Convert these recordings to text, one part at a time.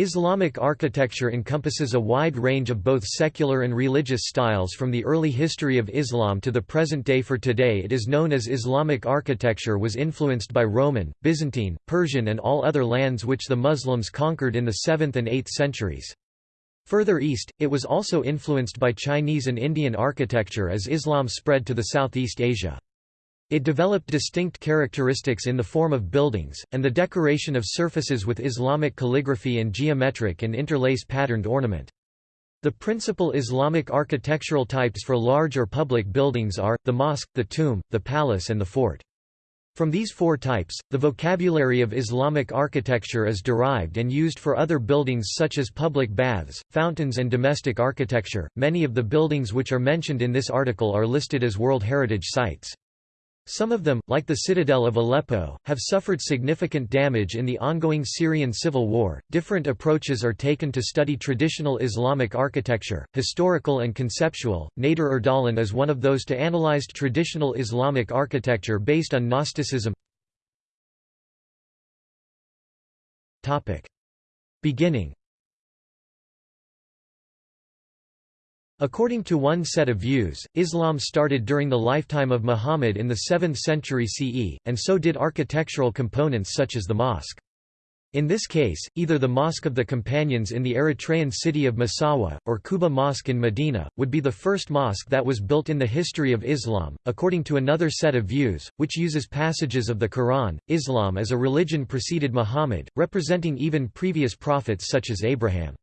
Islamic architecture encompasses a wide range of both secular and religious styles from the early history of Islam to the present day for today it is known as Islamic architecture was influenced by Roman, Byzantine, Persian and all other lands which the Muslims conquered in the 7th and 8th centuries. Further east, it was also influenced by Chinese and Indian architecture as Islam spread to the Southeast Asia. It developed distinct characteristics in the form of buildings, and the decoration of surfaces with Islamic calligraphy and geometric and interlace patterned ornament. The principal Islamic architectural types for large or public buildings are, the mosque, the tomb, the palace and the fort. From these four types, the vocabulary of Islamic architecture is derived and used for other buildings such as public baths, fountains and domestic architecture. Many of the buildings which are mentioned in this article are listed as World Heritage Sites. Some of them, like the citadel of Aleppo, have suffered significant damage in the ongoing Syrian civil war. Different approaches are taken to study traditional Islamic architecture, historical and conceptual. Nader Ardalan is one of those to analyzed traditional Islamic architecture based on Gnosticism. Topic: Beginning According to one set of views, Islam started during the lifetime of Muhammad in the 7th century CE, and so did architectural components such as the mosque. In this case, either the Mosque of the Companions in the Eritrean city of Massawa, or Quba Mosque in Medina, would be the first mosque that was built in the history of Islam. According to another set of views, which uses passages of the Quran, Islam as a religion preceded Muhammad, representing even previous prophets such as Abraham.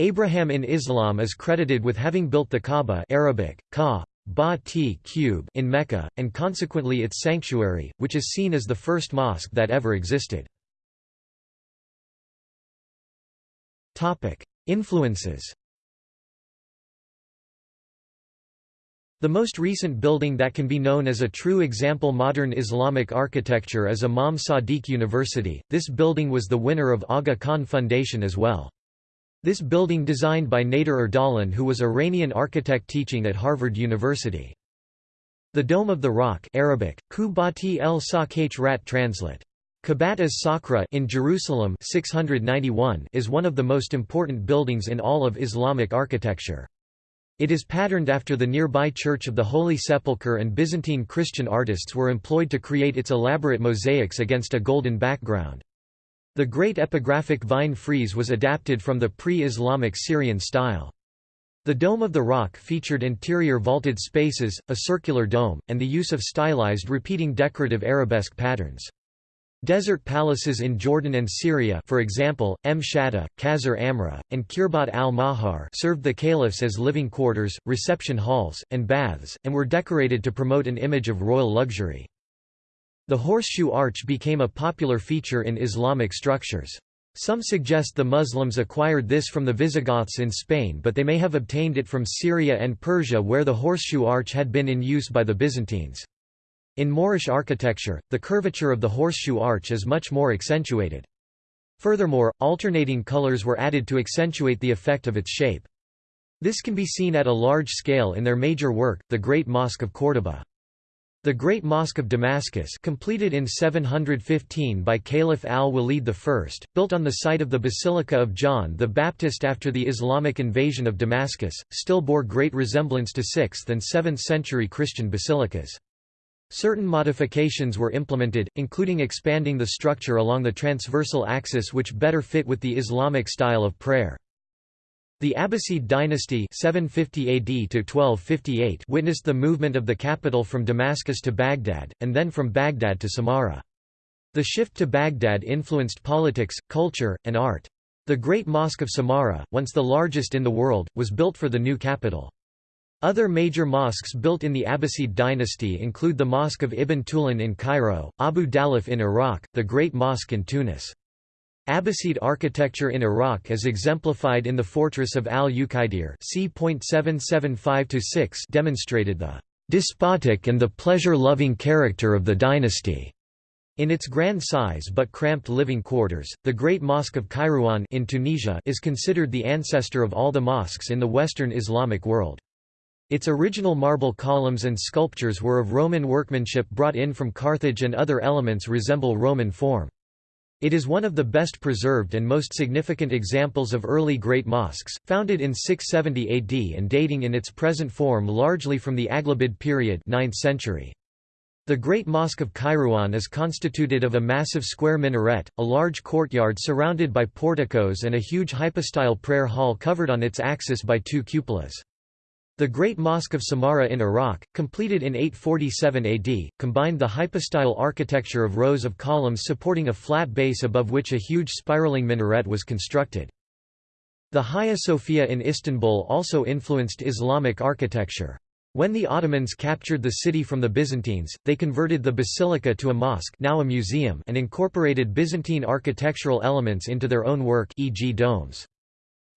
Abraham in Islam is credited with having built the Kaaba Arabic, ka, ba cube in Mecca, and consequently its sanctuary, which is seen as the first mosque that ever existed. Influences The most recent building that can be known as a true example modern Islamic architecture is Imam Sadiq University. This building was the winner of Aga Khan Foundation as well. This building designed by Nader Ardalan who was Iranian architect teaching at Harvard University. The Dome of the Rock Arabic, Kubati el Rat translate. Kabat as Sakra in Jerusalem 691 is one of the most important buildings in all of Islamic architecture. It is patterned after the nearby Church of the Holy Sepulchre and Byzantine Christian artists were employed to create its elaborate mosaics against a golden background. The great epigraphic vine frieze was adapted from the pre-Islamic Syrian style. The Dome of the Rock featured interior vaulted spaces, a circular dome, and the use of stylized repeating decorative arabesque patterns. Desert palaces in Jordan and Syria for example, Mshatta, Qasr Amra, and Kirbat al-Mahar served the caliphs as living quarters, reception halls, and baths, and were decorated to promote an image of royal luxury. The horseshoe arch became a popular feature in Islamic structures. Some suggest the Muslims acquired this from the Visigoths in Spain but they may have obtained it from Syria and Persia where the horseshoe arch had been in use by the Byzantines. In Moorish architecture, the curvature of the horseshoe arch is much more accentuated. Furthermore, alternating colors were added to accentuate the effect of its shape. This can be seen at a large scale in their major work, the Great Mosque of Córdoba. The Great Mosque of Damascus completed in 715 by Caliph al-Walid I, built on the site of the Basilica of John the Baptist after the Islamic invasion of Damascus, still bore great resemblance to 6th and 7th century Christian basilicas. Certain modifications were implemented, including expanding the structure along the transversal axis which better fit with the Islamic style of prayer. The Abbasid dynasty 750 AD to 1258 witnessed the movement of the capital from Damascus to Baghdad, and then from Baghdad to Samarra. The shift to Baghdad influenced politics, culture, and art. The Great Mosque of Samarra, once the largest in the world, was built for the new capital. Other major mosques built in the Abbasid dynasty include the Mosque of Ibn Tulun in Cairo, Abu Dalaf in Iraq, the Great Mosque in Tunis. Abbasid architecture in Iraq is exemplified in the fortress of al-Uqaydir demonstrated the despotic and the pleasure-loving character of the dynasty. In its grand size but cramped living quarters, the Great Mosque of Kairouan in Tunisia is considered the ancestor of all the mosques in the Western Islamic world. Its original marble columns and sculptures were of Roman workmanship brought in from Carthage and other elements resemble Roman form. It is one of the best preserved and most significant examples of early Great Mosques, founded in 670 AD and dating in its present form largely from the Aghlabid period 9th century. The Great Mosque of Kairouan is constituted of a massive square minaret, a large courtyard surrounded by porticos and a huge hypostyle prayer hall covered on its axis by two cupolas. The Great Mosque of Samarra in Iraq, completed in 847 AD, combined the hypostyle architecture of rows of columns supporting a flat base above which a huge spiraling minaret was constructed. The Hagia Sophia in Istanbul also influenced Islamic architecture. When the Ottomans captured the city from the Byzantines, they converted the basilica to a mosque now a museum and incorporated Byzantine architectural elements into their own work e.g. domes.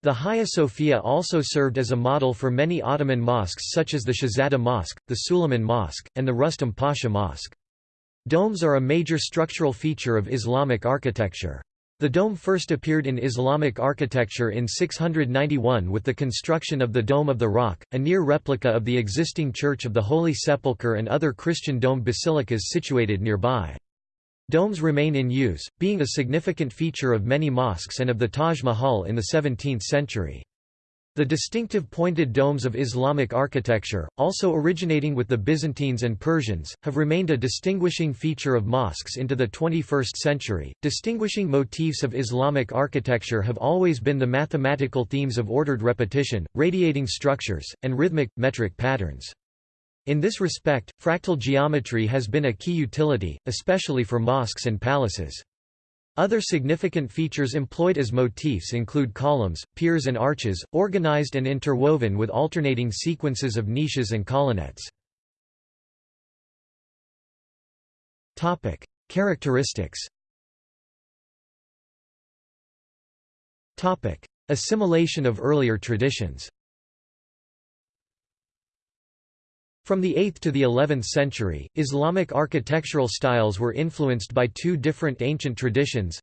The Hagia Sophia also served as a model for many Ottoman mosques such as the Şehzade Mosque, the Suleiman Mosque, and the Rustam Pasha Mosque. Domes are a major structural feature of Islamic architecture. The dome first appeared in Islamic architecture in 691 with the construction of the Dome of the Rock, a near replica of the existing Church of the Holy Sepulchre and other Christian dome basilicas situated nearby. Domes remain in use, being a significant feature of many mosques and of the Taj Mahal in the 17th century. The distinctive pointed domes of Islamic architecture, also originating with the Byzantines and Persians, have remained a distinguishing feature of mosques into the 21st century. Distinguishing motifs of Islamic architecture have always been the mathematical themes of ordered repetition, radiating structures, and rhythmic, metric patterns. In this respect, fractal geometry has been a key utility, especially for mosques and palaces. Other significant features employed as motifs include columns, piers and arches, organized and interwoven with alternating sequences of niches and colonnettes. Characteristics Assimilation of earlier traditions From the 8th to the 11th century, Islamic architectural styles were influenced by two different ancient traditions.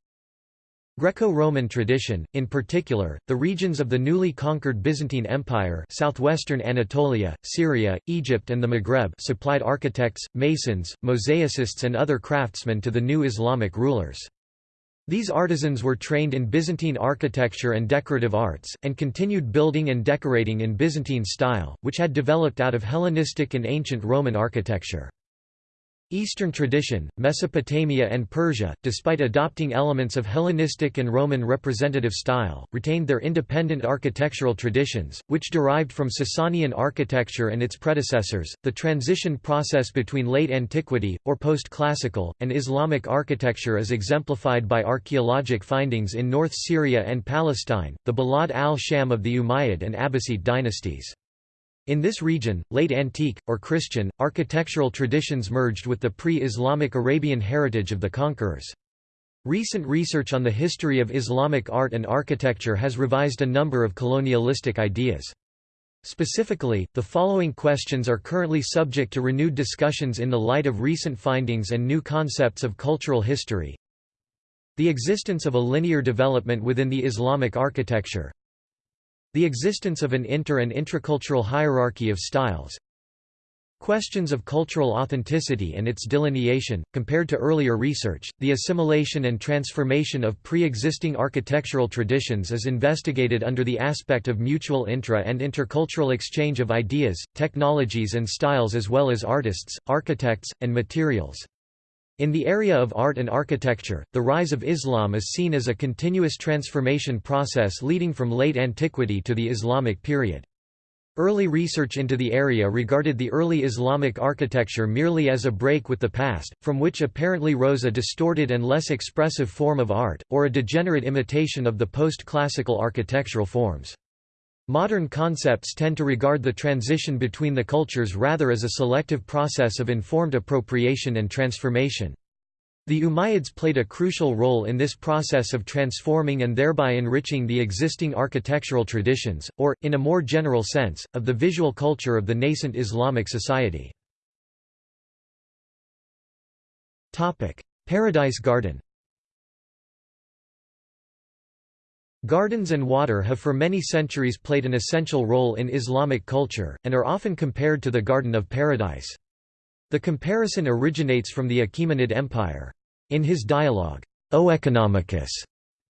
Greco-Roman tradition, in particular, the regions of the newly conquered Byzantine Empire southwestern Anatolia, Syria, Egypt and the Maghreb supplied architects, masons, mosaicists and other craftsmen to the new Islamic rulers. These artisans were trained in Byzantine architecture and decorative arts, and continued building and decorating in Byzantine style, which had developed out of Hellenistic and ancient Roman architecture. Eastern tradition, Mesopotamia and Persia, despite adopting elements of Hellenistic and Roman representative style, retained their independent architectural traditions, which derived from Sasanian architecture and its predecessors. The transition process between late antiquity, or post-classical, and Islamic architecture is exemplified by archaeologic findings in North Syria and Palestine, the Balad al-Sham of the Umayyad and Abbasid dynasties. In this region, late antique, or Christian, architectural traditions merged with the pre-Islamic Arabian heritage of the conquerors. Recent research on the history of Islamic art and architecture has revised a number of colonialistic ideas. Specifically, the following questions are currently subject to renewed discussions in the light of recent findings and new concepts of cultural history. The existence of a linear development within the Islamic architecture, the existence of an inter- and intracultural hierarchy of styles. Questions of cultural authenticity and its delineation, compared to earlier research, the assimilation and transformation of pre-existing architectural traditions is investigated under the aspect of mutual intra- and intercultural exchange of ideas, technologies and styles as well as artists, architects, and materials. In the area of art and architecture, the rise of Islam is seen as a continuous transformation process leading from late antiquity to the Islamic period. Early research into the area regarded the early Islamic architecture merely as a break with the past, from which apparently rose a distorted and less expressive form of art, or a degenerate imitation of the post-classical architectural forms. Modern concepts tend to regard the transition between the cultures rather as a selective process of informed appropriation and transformation. The Umayyads played a crucial role in this process of transforming and thereby enriching the existing architectural traditions, or, in a more general sense, of the visual culture of the nascent Islamic society. Paradise Garden Gardens and water have for many centuries played an essential role in Islamic culture, and are often compared to the Garden of Paradise. The comparison originates from the Achaemenid Empire. In his dialogue, Oeconomicus.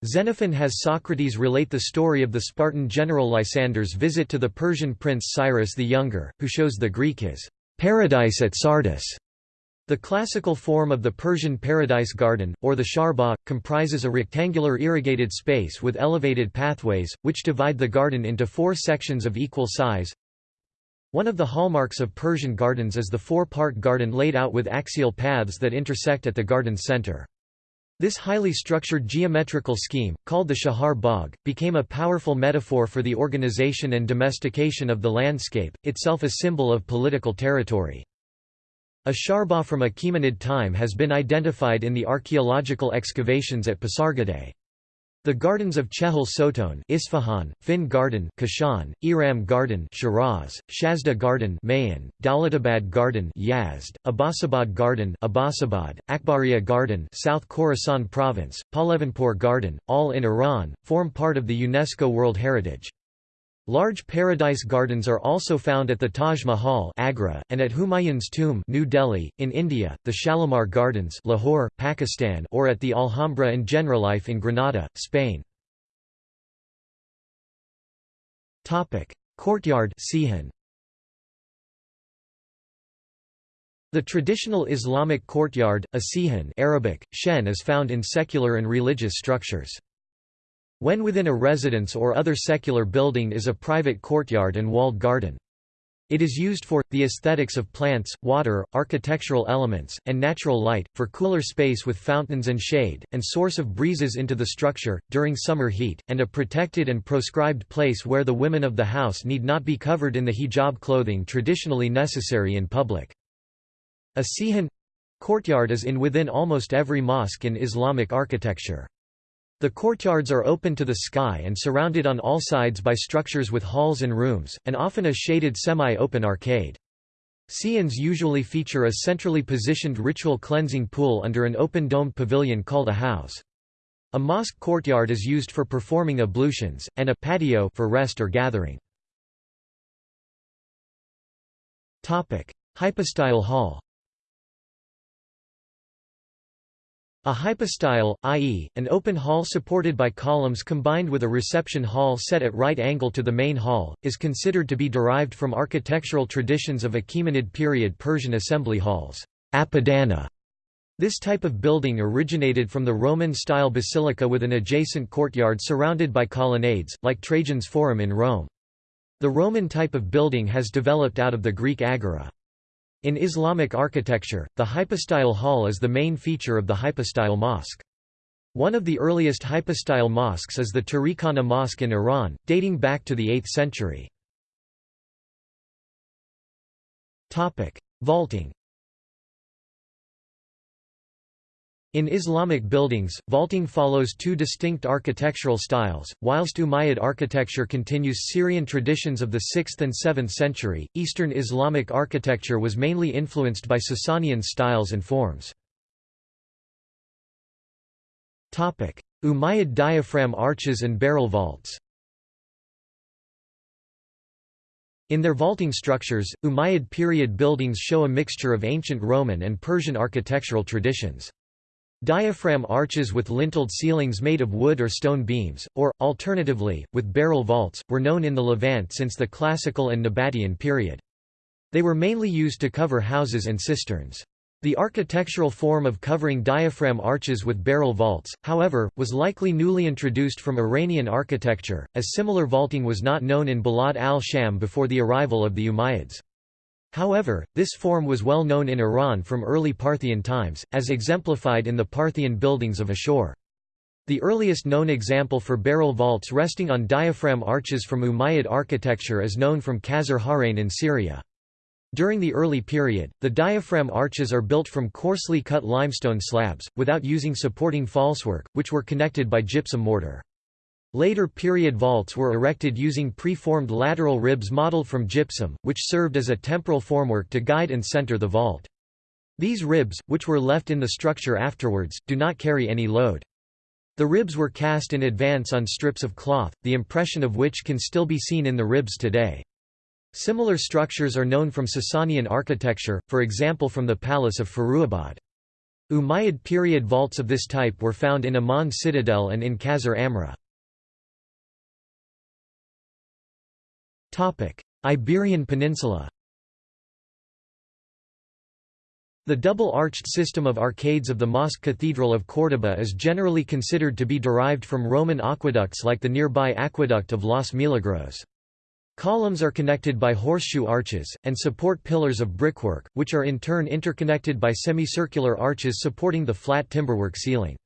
Xenophon has Socrates relate the story of the Spartan general Lysander's visit to the Persian prince Cyrus the Younger, who shows the Greek his paradise at Sardis. The classical form of the Persian paradise garden, or the charbagh, comprises a rectangular irrigated space with elevated pathways, which divide the garden into four sections of equal size. One of the hallmarks of Persian gardens is the four-part garden laid out with axial paths that intersect at the garden's center. This highly structured geometrical scheme, called the Chahar Bagh, became a powerful metaphor for the organization and domestication of the landscape, itself a symbol of political territory. A sharba from Achaemenid time has been identified in the archaeological excavations at Pasargadae. The gardens of Chehel Sotoun Isfahan, Fin Garden Kashan, Iram Garden Shiraz, Shazdeh Garden Mahan, Dawlatabad Garden Yazd, Abbasabad Garden Abbasabad, Akbariya Garden South Khorasan Province, Pahlevanpur Garden, all in Iran, form part of the UNESCO World Heritage. Large paradise gardens are also found at the Taj Mahal Agra, and at Humayun's tomb New Delhi, in India, the Shalimar Gardens Lahore, Pakistan or at the Alhambra and Generalife in Granada, Spain. Courtyard Sahn. The traditional Islamic courtyard, a sahn Arabic, shen is found in secular and religious structures. When within a residence or other secular building is a private courtyard and walled garden. It is used for, the aesthetics of plants, water, architectural elements, and natural light, for cooler space with fountains and shade, and source of breezes into the structure, during summer heat, and a protected and proscribed place where the women of the house need not be covered in the hijab clothing traditionally necessary in public. A sahn courtyard is in within almost every mosque in Islamic architecture. The courtyards are open to the sky and surrounded on all sides by structures with halls and rooms, and often a shaded semi-open arcade. Sahns usually feature a centrally positioned ritual cleansing pool under an open-domed pavilion called a hauz. A mosque courtyard is used for performing ablutions, and a patio for rest or gathering. Hypostyle hall A hypostyle, i.e., an open hall supported by columns combined with a reception hall set at right angle to the main hall, is considered to be derived from architectural traditions of Achaemenid period Persian assembly halls apadana". This type of building originated from the Roman-style basilica with an adjacent courtyard surrounded by colonnades, like Trajan's Forum in Rome. The Roman type of building has developed out of the Greek agora. In Islamic architecture, the hypostyle hall is the main feature of the hypostyle mosque. One of the earliest hypostyle mosques is the Tarikhana Mosque in Iran, dating back to the 8th century. Vaulting In Islamic buildings, vaulting follows two distinct architectural styles. Whilst Umayyad architecture continues Syrian traditions of the 6th and 7th century, Eastern Islamic architecture was mainly influenced by Sasanian styles and forms. Umayyad diaphragm arches and barrel vaults In their vaulting structures, Umayyad period buildings show a mixture of ancient Roman and Persian architectural traditions. Diaphragm arches with lintelled ceilings made of wood or stone beams, or, alternatively, with barrel vaults, were known in the Levant since the Classical and Nabatean period. They were mainly used to cover houses and cisterns. The architectural form of covering diaphragm arches with barrel vaults, however, was likely newly introduced from Iranian architecture, as similar vaulting was not known in Balad al-Sham before the arrival of the Umayyads. However, this form was well known in Iran from early Parthian times, as exemplified in the Parthian buildings of Ashur. The earliest known example for barrel vaults resting on diaphragm arches from Umayyad architecture is known from Qasr Harain in Syria. During the early period, the diaphragm arches are built from coarsely cut limestone slabs, without using supporting falsework, which were connected by gypsum mortar. Later period vaults were erected using pre-formed lateral ribs modeled from gypsum, which served as a temporal formwork to guide and center the vault. These ribs, which were left in the structure afterwards, do not carry any load. The ribs were cast in advance on strips of cloth, the impression of which can still be seen in the ribs today. Similar structures are known from Sasanian architecture, for example from the palace of Furuabad. Umayyad period vaults of this type were found in Amman citadel and in Qasr Amra. Iberian Peninsula The double-arched system of arcades of the Mosque Cathedral of Córdoba is generally considered to be derived from Roman aqueducts like the nearby aqueduct of Los Milagros. Columns are connected by horseshoe arches, and support pillars of brickwork, which are in turn interconnected by semicircular arches supporting the flat timberwork ceiling.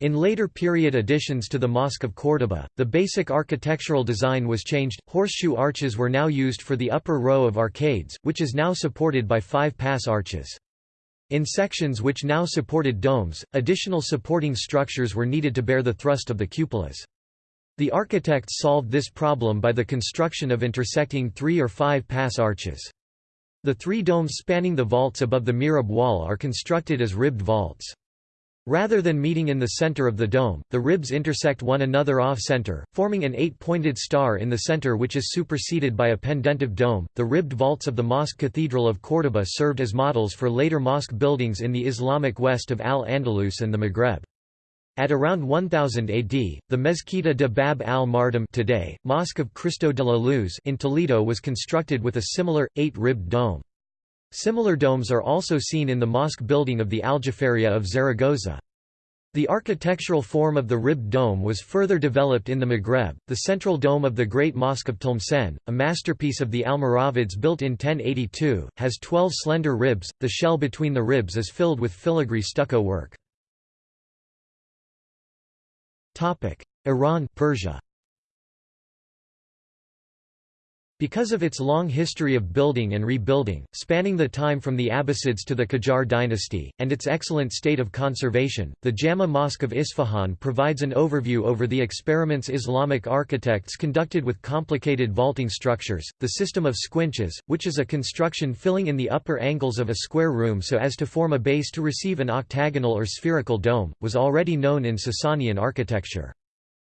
In later period additions to the Mosque of Córdoba, the basic architectural design was changed. Horseshoe arches were now used for the upper row of arcades, which is now supported by five pass arches. In sections which now supported domes, additional supporting structures were needed to bear the thrust of the cupolas. The architects solved this problem by the construction of intersecting three or five pass arches. The three domes spanning the vaults above the mihrab wall are constructed as ribbed vaults. Rather than meeting in the center of the dome, the ribs intersect one another off-center, forming an eight-pointed star in the center which is superseded by a pendentive dome. The ribbed vaults of the Mosque Cathedral of Córdoba served as models for later mosque buildings in the Islamic west of Al-Andalus and the Maghreb. At around 1000 AD, the Mezquita de Bab al-Mardam today, Mosque of Cristo de la Luz in Toledo was constructed with a similar, eight-ribbed dome. Similar domes are also seen in the mosque building of the Aljaferia of Zaragoza. The architectural form of the ribbed dome was further developed in the Maghreb. The central dome of the Great Mosque of Tlemcen, a masterpiece of the Almoravids built in 1082, has 12 slender ribs. The shell between the ribs is filled with filigree stucco work. Topic: Iran, Persia. Because of its long history of building and rebuilding, spanning the time from the Abbasids to the Qajar dynasty, and its excellent state of conservation, the Jama Mosque of Isfahan provides an overview over the experiments Islamic architects conducted with complicated vaulting structures. The system of squinches, which is a construction filling in the upper angles of a square room so as to form a base to receive an octagonal or spherical dome, was already known in Sasanian architecture.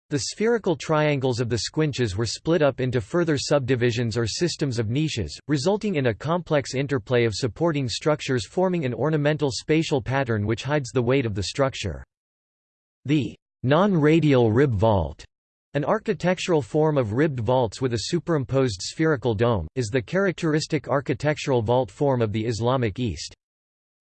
The spherical triangles of the squinches were split up into further subdivisions or systems of niches, resulting in a complex interplay of supporting structures forming an ornamental spatial pattern which hides the weight of the structure. The non-radial rib vault, an architectural form of ribbed vaults with a superimposed spherical dome, is the characteristic architectural vault form of the Islamic East.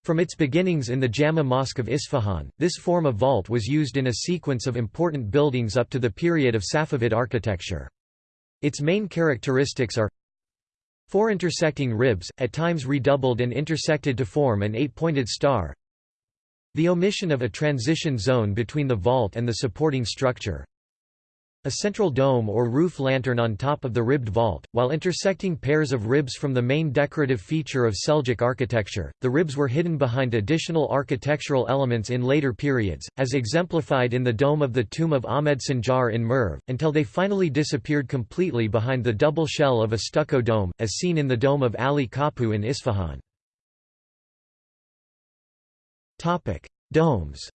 From its beginnings in the Jama Mosque of Isfahan, this form of vault was used in a sequence of important buildings up to the period of Safavid architecture. Its main characteristics are four intersecting ribs, at times redoubled and intersected to form an eight-pointed star the omission of a transition zone between the vault and the supporting structure a central dome or roof lantern on top of the ribbed vault, while intersecting pairs of ribs from the main decorative feature of Seljuk architecture. The ribs were hidden behind additional architectural elements in later periods, as exemplified in the dome of the tomb of Ahmed Sanjar in Merv, until they finally disappeared completely behind the double shell of a stucco dome, as seen in the dome of Ali Kapu in Isfahan. Domes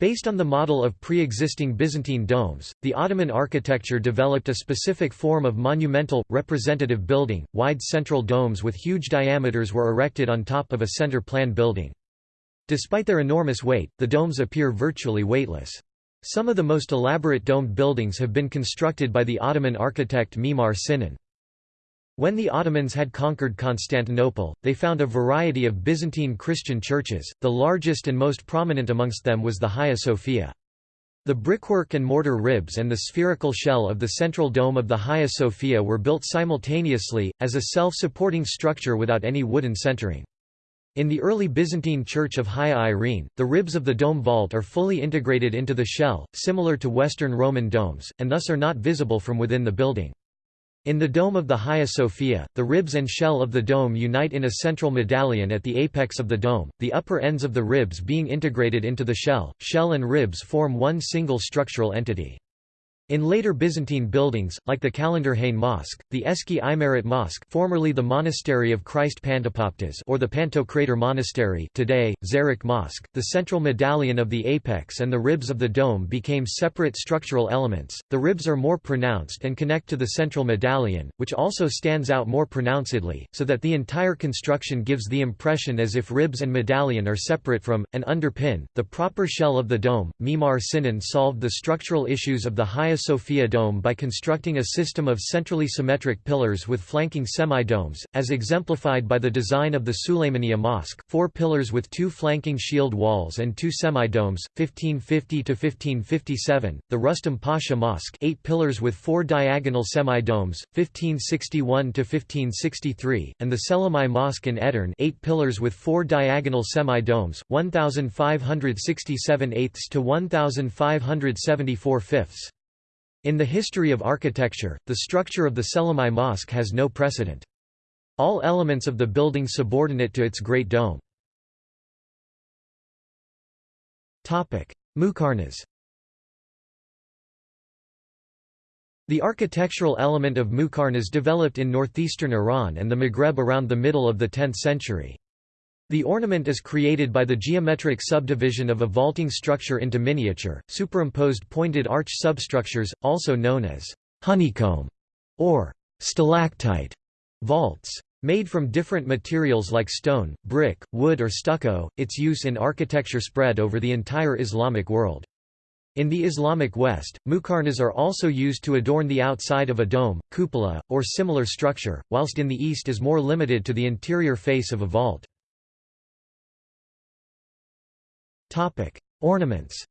Based on the model of pre-existing Byzantine domes, the Ottoman architecture developed a specific form of monumental, representative building. Wide central domes with huge diameters were erected on top of a center-plan building. Despite their enormous weight, the domes appear virtually weightless. Some of the most elaborate domed buildings have been constructed by the Ottoman architect Mimar Sinan. When the Ottomans had conquered Constantinople, they found a variety of Byzantine Christian churches, the largest and most prominent amongst them was the Hagia Sophia. The brickwork and mortar ribs and the spherical shell of the central dome of the Hagia Sophia were built simultaneously, as a self-supporting structure without any wooden centering. In the early Byzantine church of Hagia Irene, the ribs of the dome vault are fully integrated into the shell, similar to Western Roman domes, and thus are not visible from within the building. In the dome of the Hagia Sophia, the ribs and shell of the dome unite in a central medallion at the apex of the dome, the upper ends of the ribs being integrated into the shell. Shell and ribs form one single structural entity. In later Byzantine buildings, like the Kalenderhane Mosque, the Eski Imaret Mosque formerly the Monastery of Christ Pantepoptes or the Pantocrator Monastery today, Zeyrek Mosque, the central medallion of the apex and the ribs of the dome became separate structural elements, the ribs are more pronounced and connect to the central medallion, which also stands out more pronouncedly, so that the entire construction gives the impression as if ribs and medallion are separate from, and underpin, the proper shell of the dome. Mimar Sinan solved the structural issues of the Hagia Sophia dome by constructing a system of centrally symmetric pillars with flanking semi-domes, as exemplified by the design of the Süleymaniye Mosque, four pillars with two flanking shield walls and two semi-domes, 1550–1557, the Rustam Pasha Mosque eight pillars with four diagonal semi-domes, 1561–1563, and the Selimiye Mosque in Edirne eight pillars with four diagonal semi-domes, 1567 eighths to 1574 fifths. In the history of architecture, the structure of the Selimiye Mosque has no precedent. All elements of the building subordinate to its great dome. Muqarnas The architectural element of Muqarnas developed in northeastern Iran and the Maghreb around the middle of the 10th century. The ornament is created by the geometric subdivision of a vaulting structure into miniature, superimposed pointed arch substructures, also known as honeycomb or stalactite vaults. Made from different materials like stone, brick, wood or stucco, its use in architecture spread over the entire Islamic world. In the Islamic West, muqarnas are also used to adorn the outside of a dome, cupola, or similar structure, whilst in the East is more limited to the interior face of a vault. Ornaments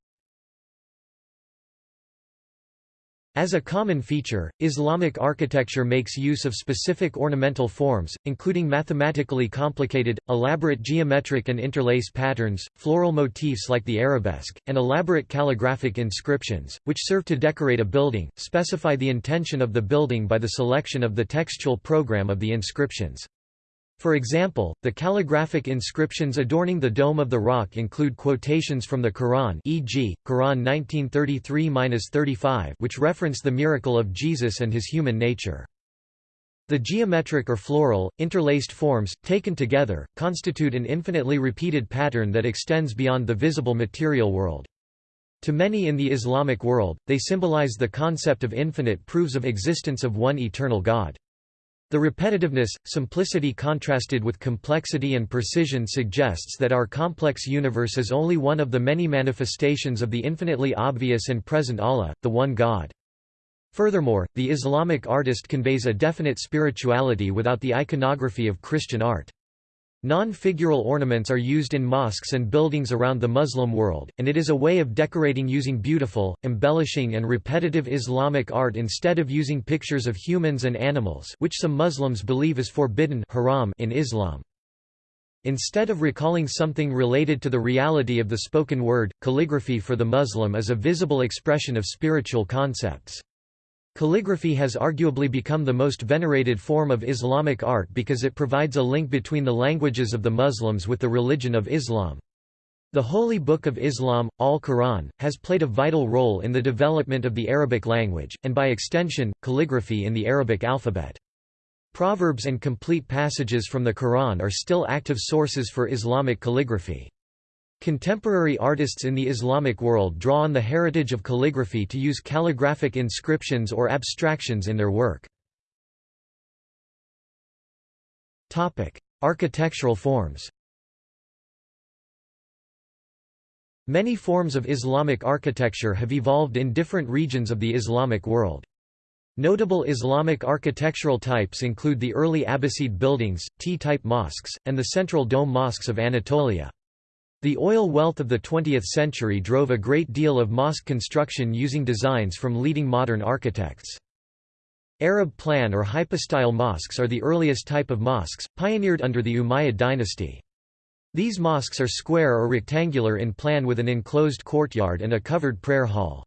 As a common feature, Islamic architecture makes use of specific ornamental forms, including mathematically complicated, elaborate geometric and interlace patterns, floral motifs like the arabesque, and elaborate calligraphic inscriptions, which serve to decorate a building, specify the intention of the building by the selection of the textual program of the inscriptions. For example, the calligraphic inscriptions adorning the Dome of the Rock include quotations from the Quran e.g., Quran 1933-35 which reference the miracle of Jesus and his human nature. The geometric or floral, interlaced forms, taken together, constitute an infinitely repeated pattern that extends beyond the visible material world. To many in the Islamic world, they symbolize the concept of infinite proofs of existence of one eternal God. The repetitiveness, simplicity contrasted with complexity and precision suggests that our complex universe is only one of the many manifestations of the infinitely obvious and present Allah, the One God. Furthermore, the Islamic artist conveys a definite spirituality without the iconography of Christian art. Non-figural ornaments are used in mosques and buildings around the Muslim world, and it is a way of decorating using beautiful, embellishing and repetitive Islamic art instead of using pictures of humans and animals which some Muslims believe is forbidden haram in Islam. Instead of recalling something related to the reality of the spoken word, calligraphy for the Muslim is a visible expression of spiritual concepts. Calligraphy has arguably become the most venerated form of Islamic art because it provides a link between the languages of the Muslims with the religion of Islam. The Holy Book of Islam, Al-Quran, has played a vital role in the development of the Arabic language, and by extension, calligraphy in the Arabic alphabet. Proverbs and complete passages from the Quran are still active sources for Islamic calligraphy. Contemporary artists in the Islamic world draw on the heritage of calligraphy to use calligraphic inscriptions or abstractions in their work. Architectural forms Many forms of Islamic architecture have evolved in different regions of the Islamic world. Notable Islamic architectural types include the early Abbasid buildings, T-type mosques, and the central dome mosques of Anatolia. The oil wealth of the 20th century drove a great deal of mosque construction using designs from leading modern architects. Arab plan or hypostyle mosques are the earliest type of mosques, pioneered under the Umayyad dynasty. These mosques are square or rectangular in plan with an enclosed courtyard and a covered prayer hall.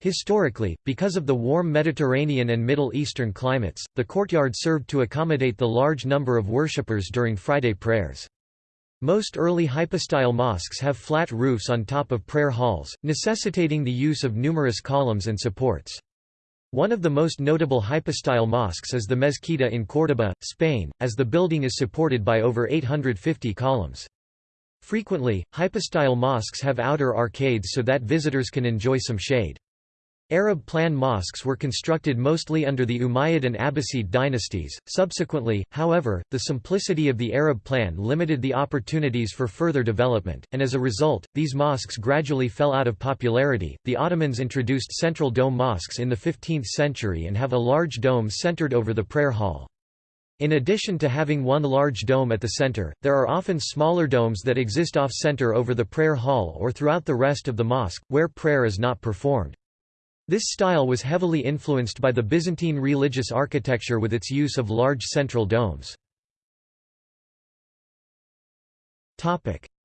Historically, because of the warm Mediterranean and Middle Eastern climates, the courtyard served to accommodate the large number of worshippers during Friday prayers. Most early hypostyle mosques have flat roofs on top of prayer halls, necessitating the use of numerous columns and supports. One of the most notable hypostyle mosques is the Mezquita in Córdoba, Spain, as the building is supported by over 850 columns. Frequently, hypostyle mosques have outer arcades so that visitors can enjoy some shade. Arab plan mosques were constructed mostly under the Umayyad and Abbasid dynasties. Subsequently, however, the simplicity of the Arab plan limited the opportunities for further development, and as a result, these mosques gradually fell out of popularity. The Ottomans introduced central dome mosques in the 15th century and have a large dome centered over the prayer hall. In addition to having one large dome at the center, there are often smaller domes that exist off-center over the prayer hall or throughout the rest of the mosque, where prayer is not performed. This style was heavily influenced by the Byzantine religious architecture with its use of large central domes.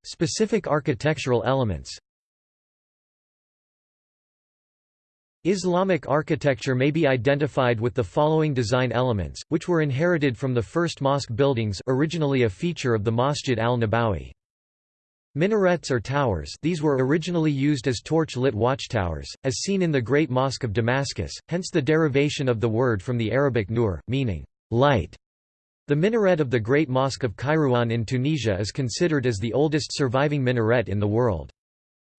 Specific architectural elements Islamic architecture may be identified with the following design elements, which were inherited from the first mosque buildings originally a feature of the Masjid al-Nabawi. Minarets or towers these were originally used as torch-lit watchtowers, as seen in the Great Mosque of Damascus, hence the derivation of the word from the Arabic nur, meaning light. The minaret of the Great Mosque of Kairouan in Tunisia is considered as the oldest surviving minaret in the world.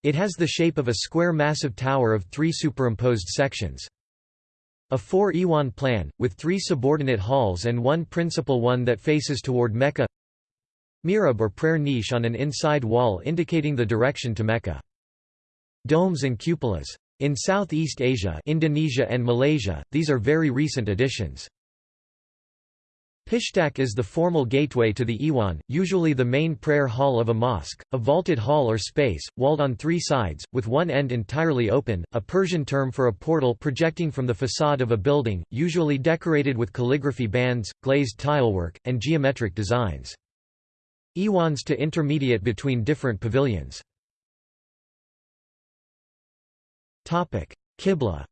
It has the shape of a square massive tower of three superimposed sections. A four-Iwan plan, with three subordinate halls and one principal one that faces toward Mecca Mihrab or prayer niche on an inside wall indicating the direction to Mecca. Domes and cupolas. In Southeast Asia Indonesia and Malaysia, these are very recent additions. Pishtak is the formal gateway to the Iwan, usually the main prayer hall of a mosque, a vaulted hall or space, walled on three sides, with one end entirely open, a Persian term for a portal projecting from the facade of a building, usually decorated with calligraphy bands, glazed tilework, and geometric designs. Iwans to intermediate between different pavilions. Topic: Qibla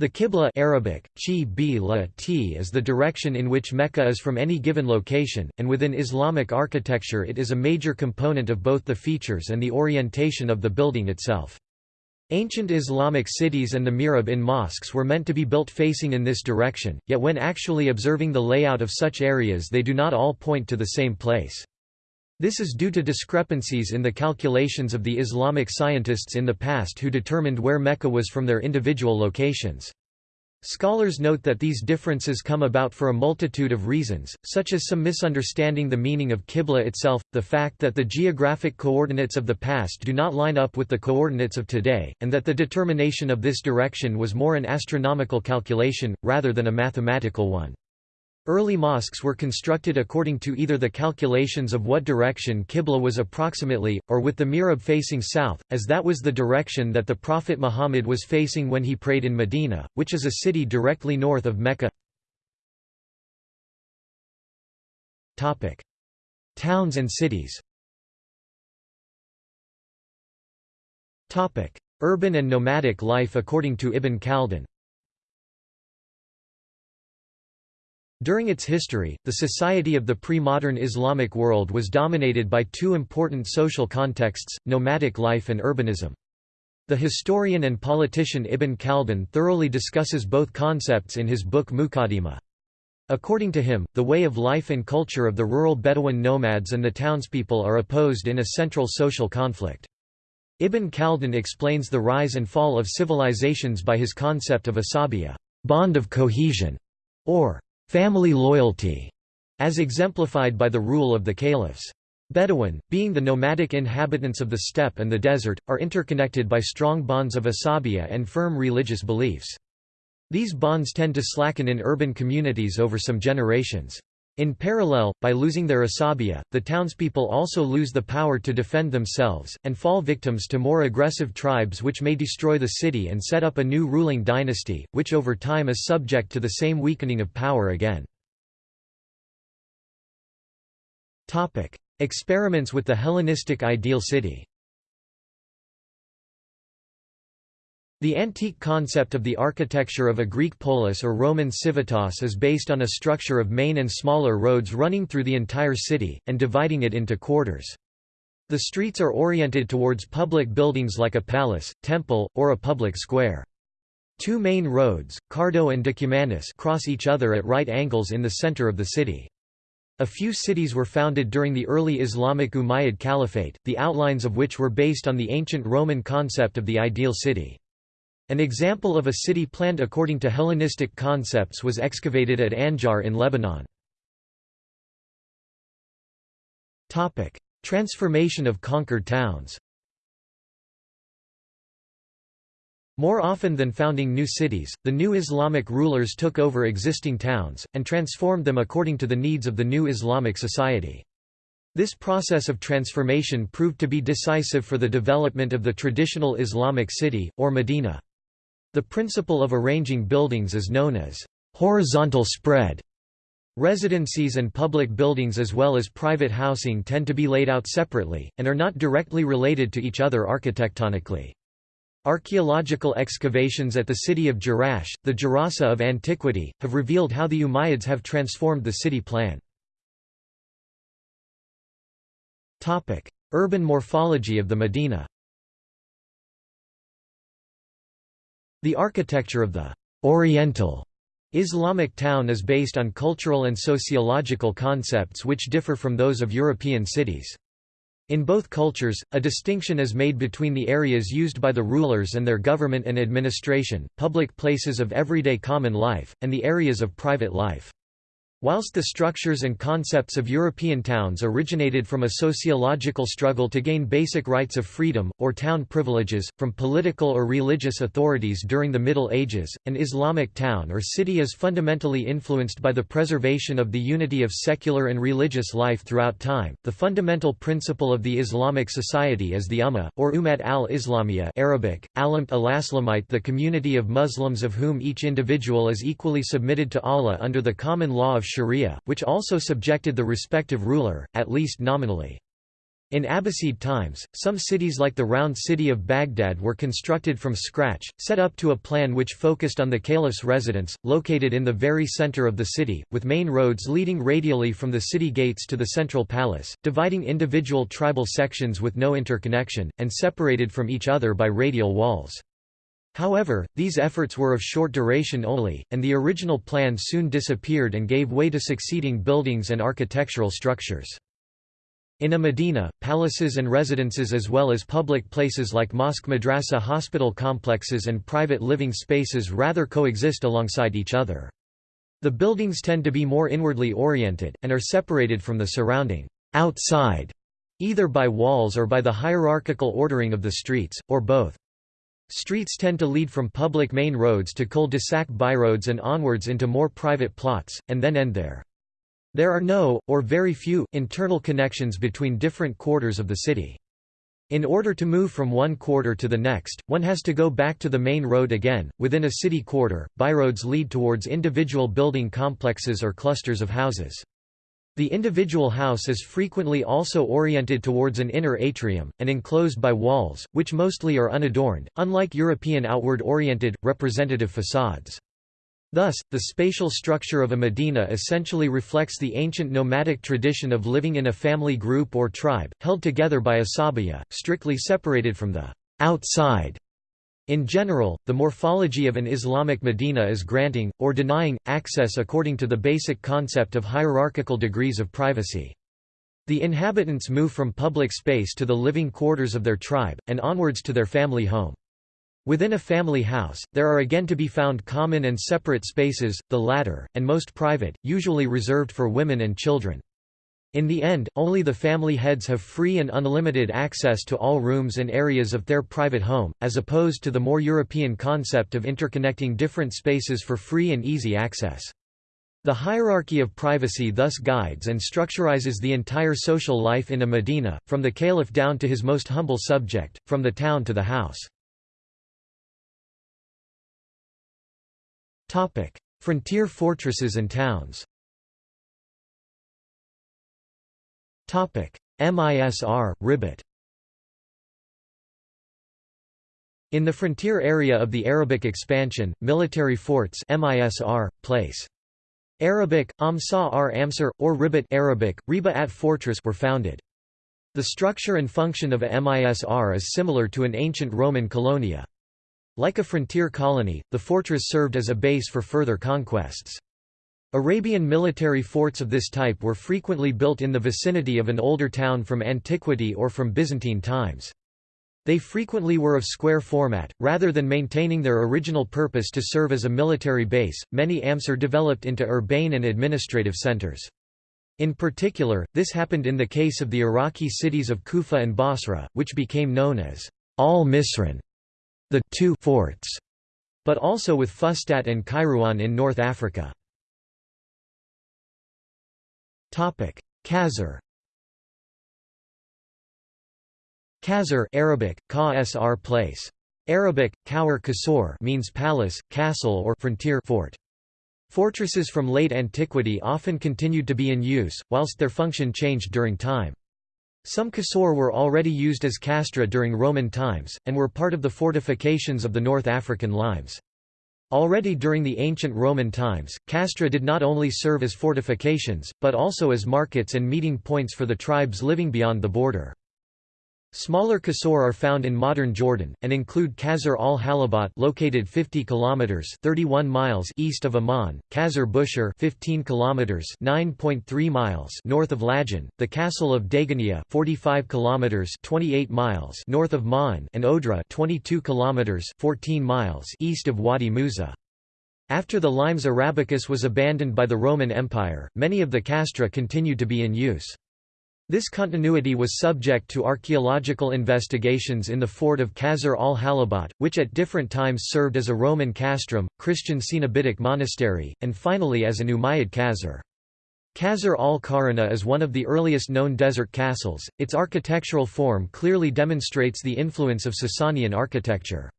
The Qibla Arabic, chi la t is the direction in which Mecca is from any given location, and within Islamic architecture it is a major component of both the features and the orientation of the building itself. Ancient Islamic cities and the mihrab in mosques were meant to be built facing in this direction, yet when actually observing the layout of such areas they do not all point to the same place. This is due to discrepancies in the calculations of the Islamic scientists in the past who determined where Mecca was from their individual locations. Scholars note that these differences come about for a multitude of reasons, such as some misunderstanding the meaning of Qibla itself, the fact that the geographic coordinates of the past do not line up with the coordinates of today, and that the determination of this direction was more an astronomical calculation, rather than a mathematical one. Early mosques were constructed according to either the calculations of what direction Qibla was approximately, or with the mihrab facing south, as that was the direction that the Prophet Muhammad was facing when he prayed in Medina, which is a city directly north of Mecca. Towns and cities Urban and nomadic life according to Ibn Khaldun During its history, the society of the pre-modern Islamic world was dominated by two important social contexts, nomadic life and urbanism. The historian and politician Ibn Khaldun thoroughly discusses both concepts in his book Muqaddimah. According to him, the way of life and culture of the rural Bedouin nomads and the townspeople are opposed in a central social conflict. Ibn Khaldun explains the rise and fall of civilizations by his concept of asabiya bond of cohesion", or family loyalty, as exemplified by the rule of the caliphs. Bedouin, being the nomadic inhabitants of the steppe and the desert, are interconnected by strong bonds of asabiya and firm religious beliefs. These bonds tend to slacken in urban communities over some generations. In parallel, by losing their asabiya, the townspeople also lose the power to defend themselves, and fall victims to more aggressive tribes which may destroy the city and set up a new ruling dynasty, which over time is subject to the same weakening of power again. Experiments with the Hellenistic ideal city The antique concept of the architecture of a Greek polis or Roman civitas is based on a structure of main and smaller roads running through the entire city, and dividing it into quarters. The streets are oriented towards public buildings like a palace, temple, or a public square. Two main roads, Cardo and Decumanus cross each other at right angles in the center of the city. A few cities were founded during the early Islamic Umayyad Caliphate, the outlines of which were based on the ancient Roman concept of the ideal city. An example of a city planned according to Hellenistic concepts was excavated at Anjar in Lebanon. Transformation of conquered towns More often than founding new cities, the new Islamic rulers took over existing towns, and transformed them according to the needs of the new Islamic society. This process of transformation proved to be decisive for the development of the traditional Islamic city, or Medina. The principle of arranging buildings is known as horizontal spread. Residencies and public buildings as well as private housing tend to be laid out separately, and are not directly related to each other architectonically. Archaeological excavations at the city of Jerash, the Gerasa of antiquity, have revealed how the Umayyads have transformed the city plan. Urban morphology of the Medina The architecture of the «Oriental» Islamic town is based on cultural and sociological concepts which differ from those of European cities. In both cultures, a distinction is made between the areas used by the rulers and their government and administration, public places of everyday common life, and the areas of private life. Whilst the structures and concepts of European towns originated from a sociological struggle to gain basic rights of freedom, or town privileges, from political or religious authorities during the Middle Ages, an Islamic town or city is fundamentally influenced by the preservation of the unity of secular and religious life throughout time. The fundamental principle of the Islamic society is the Ummah, or Ummat al-Islamiyya Arabic, Alamt al-Aslamite the community of Muslims of whom each individual is equally submitted to Allah under the common law of sharia, which also subjected the respective ruler, at least nominally. In Abbasid times, some cities like the round city of Baghdad were constructed from scratch, set up to a plan which focused on the caliph's residence, located in the very center of the city, with main roads leading radially from the city gates to the central palace, dividing individual tribal sections with no interconnection, and separated from each other by radial walls. However, these efforts were of short duration only, and the original plan soon disappeared and gave way to succeeding buildings and architectural structures. In a Medina, palaces and residences as well as public places like mosque madrasa hospital complexes and private living spaces rather coexist alongside each other. The buildings tend to be more inwardly oriented, and are separated from the surrounding outside, either by walls or by the hierarchical ordering of the streets, or both. Streets tend to lead from public main roads to cul-de-sac byroads and onwards into more private plots, and then end there. There are no, or very few, internal connections between different quarters of the city. In order to move from one quarter to the next, one has to go back to the main road again. Within a city quarter, byroads lead towards individual building complexes or clusters of houses. The individual house is frequently also oriented towards an inner atrium, and enclosed by walls, which mostly are unadorned, unlike European outward-oriented, representative facades. Thus, the spatial structure of a medina essentially reflects the ancient nomadic tradition of living in a family group or tribe, held together by a sabaya, strictly separated from the outside in general, the morphology of an Islamic Medina is granting, or denying, access according to the basic concept of hierarchical degrees of privacy. The inhabitants move from public space to the living quarters of their tribe, and onwards to their family home. Within a family house, there are again to be found common and separate spaces, the latter, and most private, usually reserved for women and children. In the end, only the family heads have free and unlimited access to all rooms and areas of their private home, as opposed to the more European concept of interconnecting different spaces for free and easy access. The hierarchy of privacy thus guides and structurizes the entire social life in a Medina, from the caliph down to his most humble subject, from the town to the house. Frontier fortresses and towns MISR, Ribat In the frontier area of the Arabic expansion, military forts MISR, place. Arabic, Amsa ar Amsar, or Ribat Arabic, Riba at fortress were founded. The structure and function of a MISR is similar to an ancient Roman colonia. Like a frontier colony, the fortress served as a base for further conquests. Arabian military forts of this type were frequently built in the vicinity of an older town from antiquity or from Byzantine times. They frequently were of square format, rather than maintaining their original purpose to serve as a military base. Many amsar developed into urbane and administrative centers. In particular, this happened in the case of the Iraqi cities of Kufa and Basra, which became known as al-Misran, the two forts, but also with Fustat and Kairouan in North Africa. Qasr Qasr Arabic, ka place. Arabic, Kawar Kasor means palace, castle or frontier fort. Fortresses from late antiquity often continued to be in use, whilst their function changed during time. Some Qasr were already used as castra during Roman times, and were part of the fortifications of the North African limes. Already during the ancient Roman times, castra did not only serve as fortifications, but also as markets and meeting points for the tribes living beyond the border. Smaller Qasr are found in modern Jordan, and include Qasr al-Halabat located 50 kilometers 31 miles east of Amman, Qasr Bshir 15 kilometers 9.3 miles north of Lajjun, the castle of Dagania 45 kilometers 28 miles north of Ma'an, and Odra 22 kilometers 14 miles east of Wadi Musa. After the Limes Arabicus was abandoned by the Roman Empire, many of the castra continued to be in use. This continuity was subject to archaeological investigations in the fort of Qasr al-Halabat, which at different times served as a Roman castrum, Christian Cenobitic monastery, and finally as an Umayyad Qasr. Qasr al-Kharrana is one of the earliest known desert castles, its architectural form clearly demonstrates the influence of Sasanian architecture.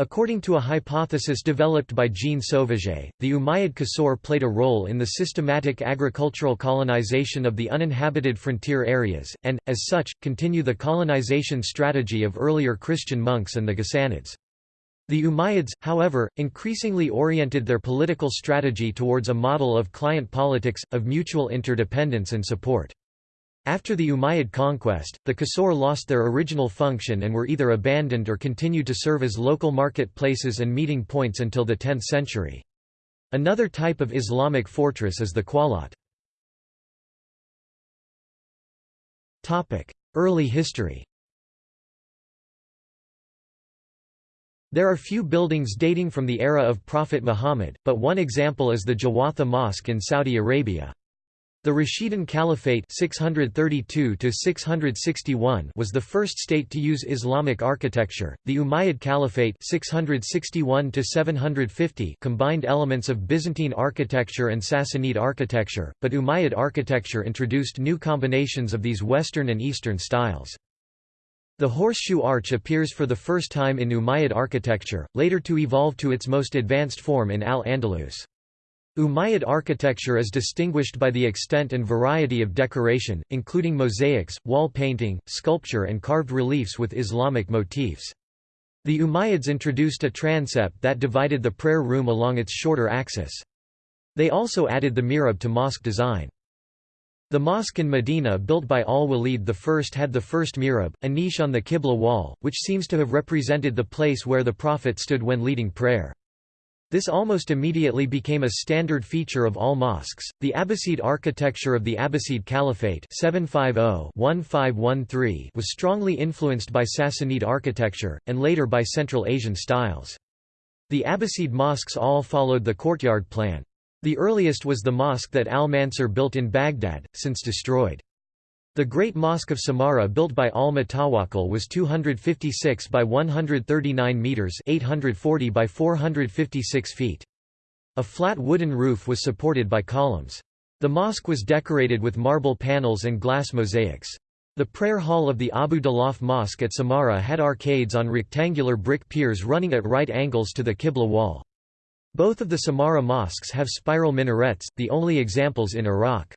According to a hypothesis developed by Jean Sauvaget, the Umayyad Qasr played a role in the systematic agricultural colonization of the uninhabited frontier areas, and, as such, continue the colonization strategy of earlier Christian monks and the Ghassanids. The Umayyads, however, increasingly oriented their political strategy towards a model of client politics, of mutual interdependence and support. After the Umayyad conquest, the Qasr lost their original function and were either abandoned or continued to serve as local market places and meeting points until the 10th century. Another type of Islamic fortress is the Qulat. Early history There are few buildings dating from the era of Prophet Muhammad, but one example is the Jawatha Mosque in Saudi Arabia. The Rashidun Caliphate 632 was the first state to use Islamic architecture. The Umayyad Caliphate 661 combined elements of Byzantine architecture and Sassanid architecture, but Umayyad architecture introduced new combinations of these Western and Eastern styles. The horseshoe arch appears for the first time in Umayyad architecture, later to evolve to its most advanced form in Al-Andalus. Umayyad architecture is distinguished by the extent and variety of decoration, including mosaics, wall painting, sculpture and carved reliefs with Islamic motifs. The Umayyads introduced a transept that divided the prayer room along its shorter axis. They also added the mihrab to mosque design. The mosque in Medina built by al-Walid I had the first mihrab, a niche on the Qibla wall, which seems to have represented the place where the Prophet stood when leading prayer. This almost immediately became a standard feature of all mosques. The Abbasid architecture of the Abbasid Caliphate (750–1513) was strongly influenced by Sassanid architecture and later by Central Asian styles. The Abbasid mosques all followed the courtyard plan. The earliest was the mosque that al-Mansur built in Baghdad, since destroyed. The Great Mosque of Samarra built by al-Mutawakkil was 256 by 139 metres 840 by 456 feet. A flat wooden roof was supported by columns. The mosque was decorated with marble panels and glass mosaics. The prayer hall of the Abu Dalaf Mosque at Samarra had arcades on rectangular brick piers running at right angles to the Qibla wall. Both of the Samarra mosques have spiral minarets, the only examples in Iraq.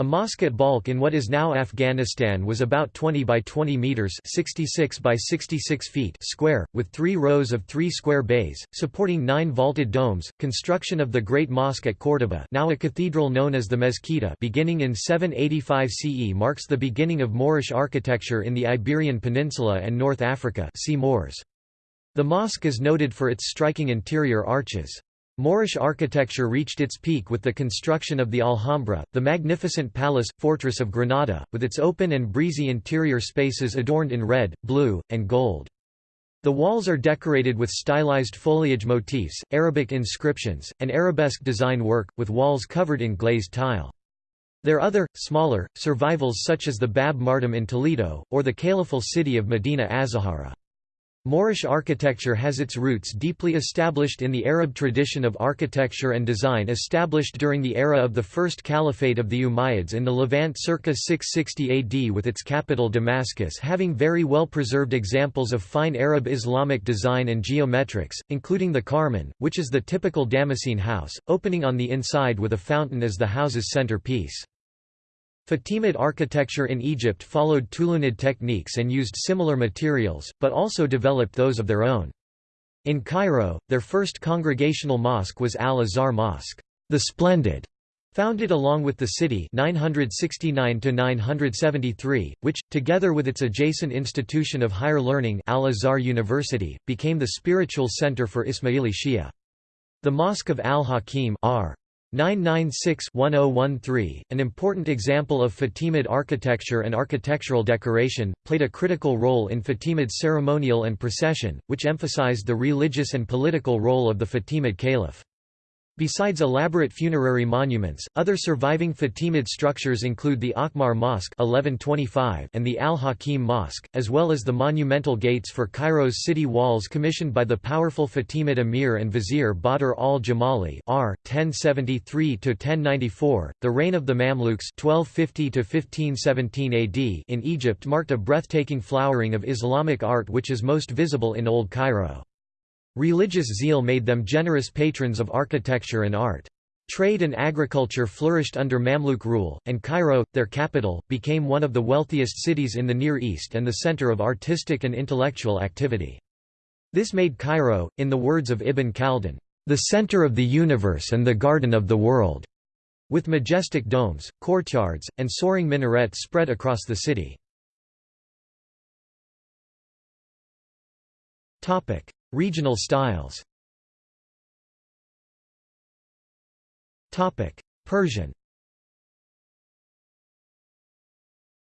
A mosque at Balkh in what is now Afghanistan was about 20 by 20 meters (66 by 66 feet) square, with three rows of three square bays, supporting nine vaulted domes. Construction of the Great Mosque at Córdoba, now a cathedral known as the Mezquita, beginning in 785 CE, marks the beginning of Moorish architecture in the Iberian Peninsula and North Africa. See Moors. The mosque is noted for its striking interior arches. Moorish architecture reached its peak with the construction of the Alhambra, the magnificent palace, fortress of Granada, with its open and breezy interior spaces adorned in red, blue, and gold. The walls are decorated with stylized foliage motifs, Arabic inscriptions, and arabesque design work, with walls covered in glazed tile. There are other, smaller, survivals such as the Bab Mardum in Toledo, or the caliphal city of Medina Azahara. Moorish architecture has its roots deeply established in the Arab tradition of architecture and design established during the era of the First Caliphate of the Umayyads in the Levant circa 660 AD with its capital Damascus having very well preserved examples of fine Arab Islamic design and geometrics, including the Karman, which is the typical Damascene house, opening on the inside with a fountain as the house's center piece. Fatimid architecture in Egypt followed Tulunid techniques and used similar materials, but also developed those of their own. In Cairo, their first congregational mosque was Al-Azhar Mosque, the Splendid, founded along with the city 969 which, together with its adjacent institution of higher learning Al-Azhar University, became the spiritual center for Ismaili Shia. The Mosque of Al-Hakim 996-1013, an important example of Fatimid architecture and architectural decoration, played a critical role in Fatimid ceremonial and procession, which emphasized the religious and political role of the Fatimid caliph. Besides elaborate funerary monuments, other surviving Fatimid structures include the Aqmar Mosque 1125 and the Al-Hakim Mosque, as well as the monumental gates for Cairo's city walls commissioned by the powerful Fatimid emir and vizier Badr al-Jamali r. 1073–1094. The reign of the Mamluks 1250–1517 AD in Egypt marked a breathtaking flowering of Islamic art which is most visible in Old Cairo. Religious zeal made them generous patrons of architecture and art. Trade and agriculture flourished under Mamluk rule, and Cairo, their capital, became one of the wealthiest cities in the Near East and the center of artistic and intellectual activity. This made Cairo, in the words of Ibn Khaldun, the center of the universe and the garden of the world, with majestic domes, courtyards, and soaring minarets spread across the city. Regional styles. Persian.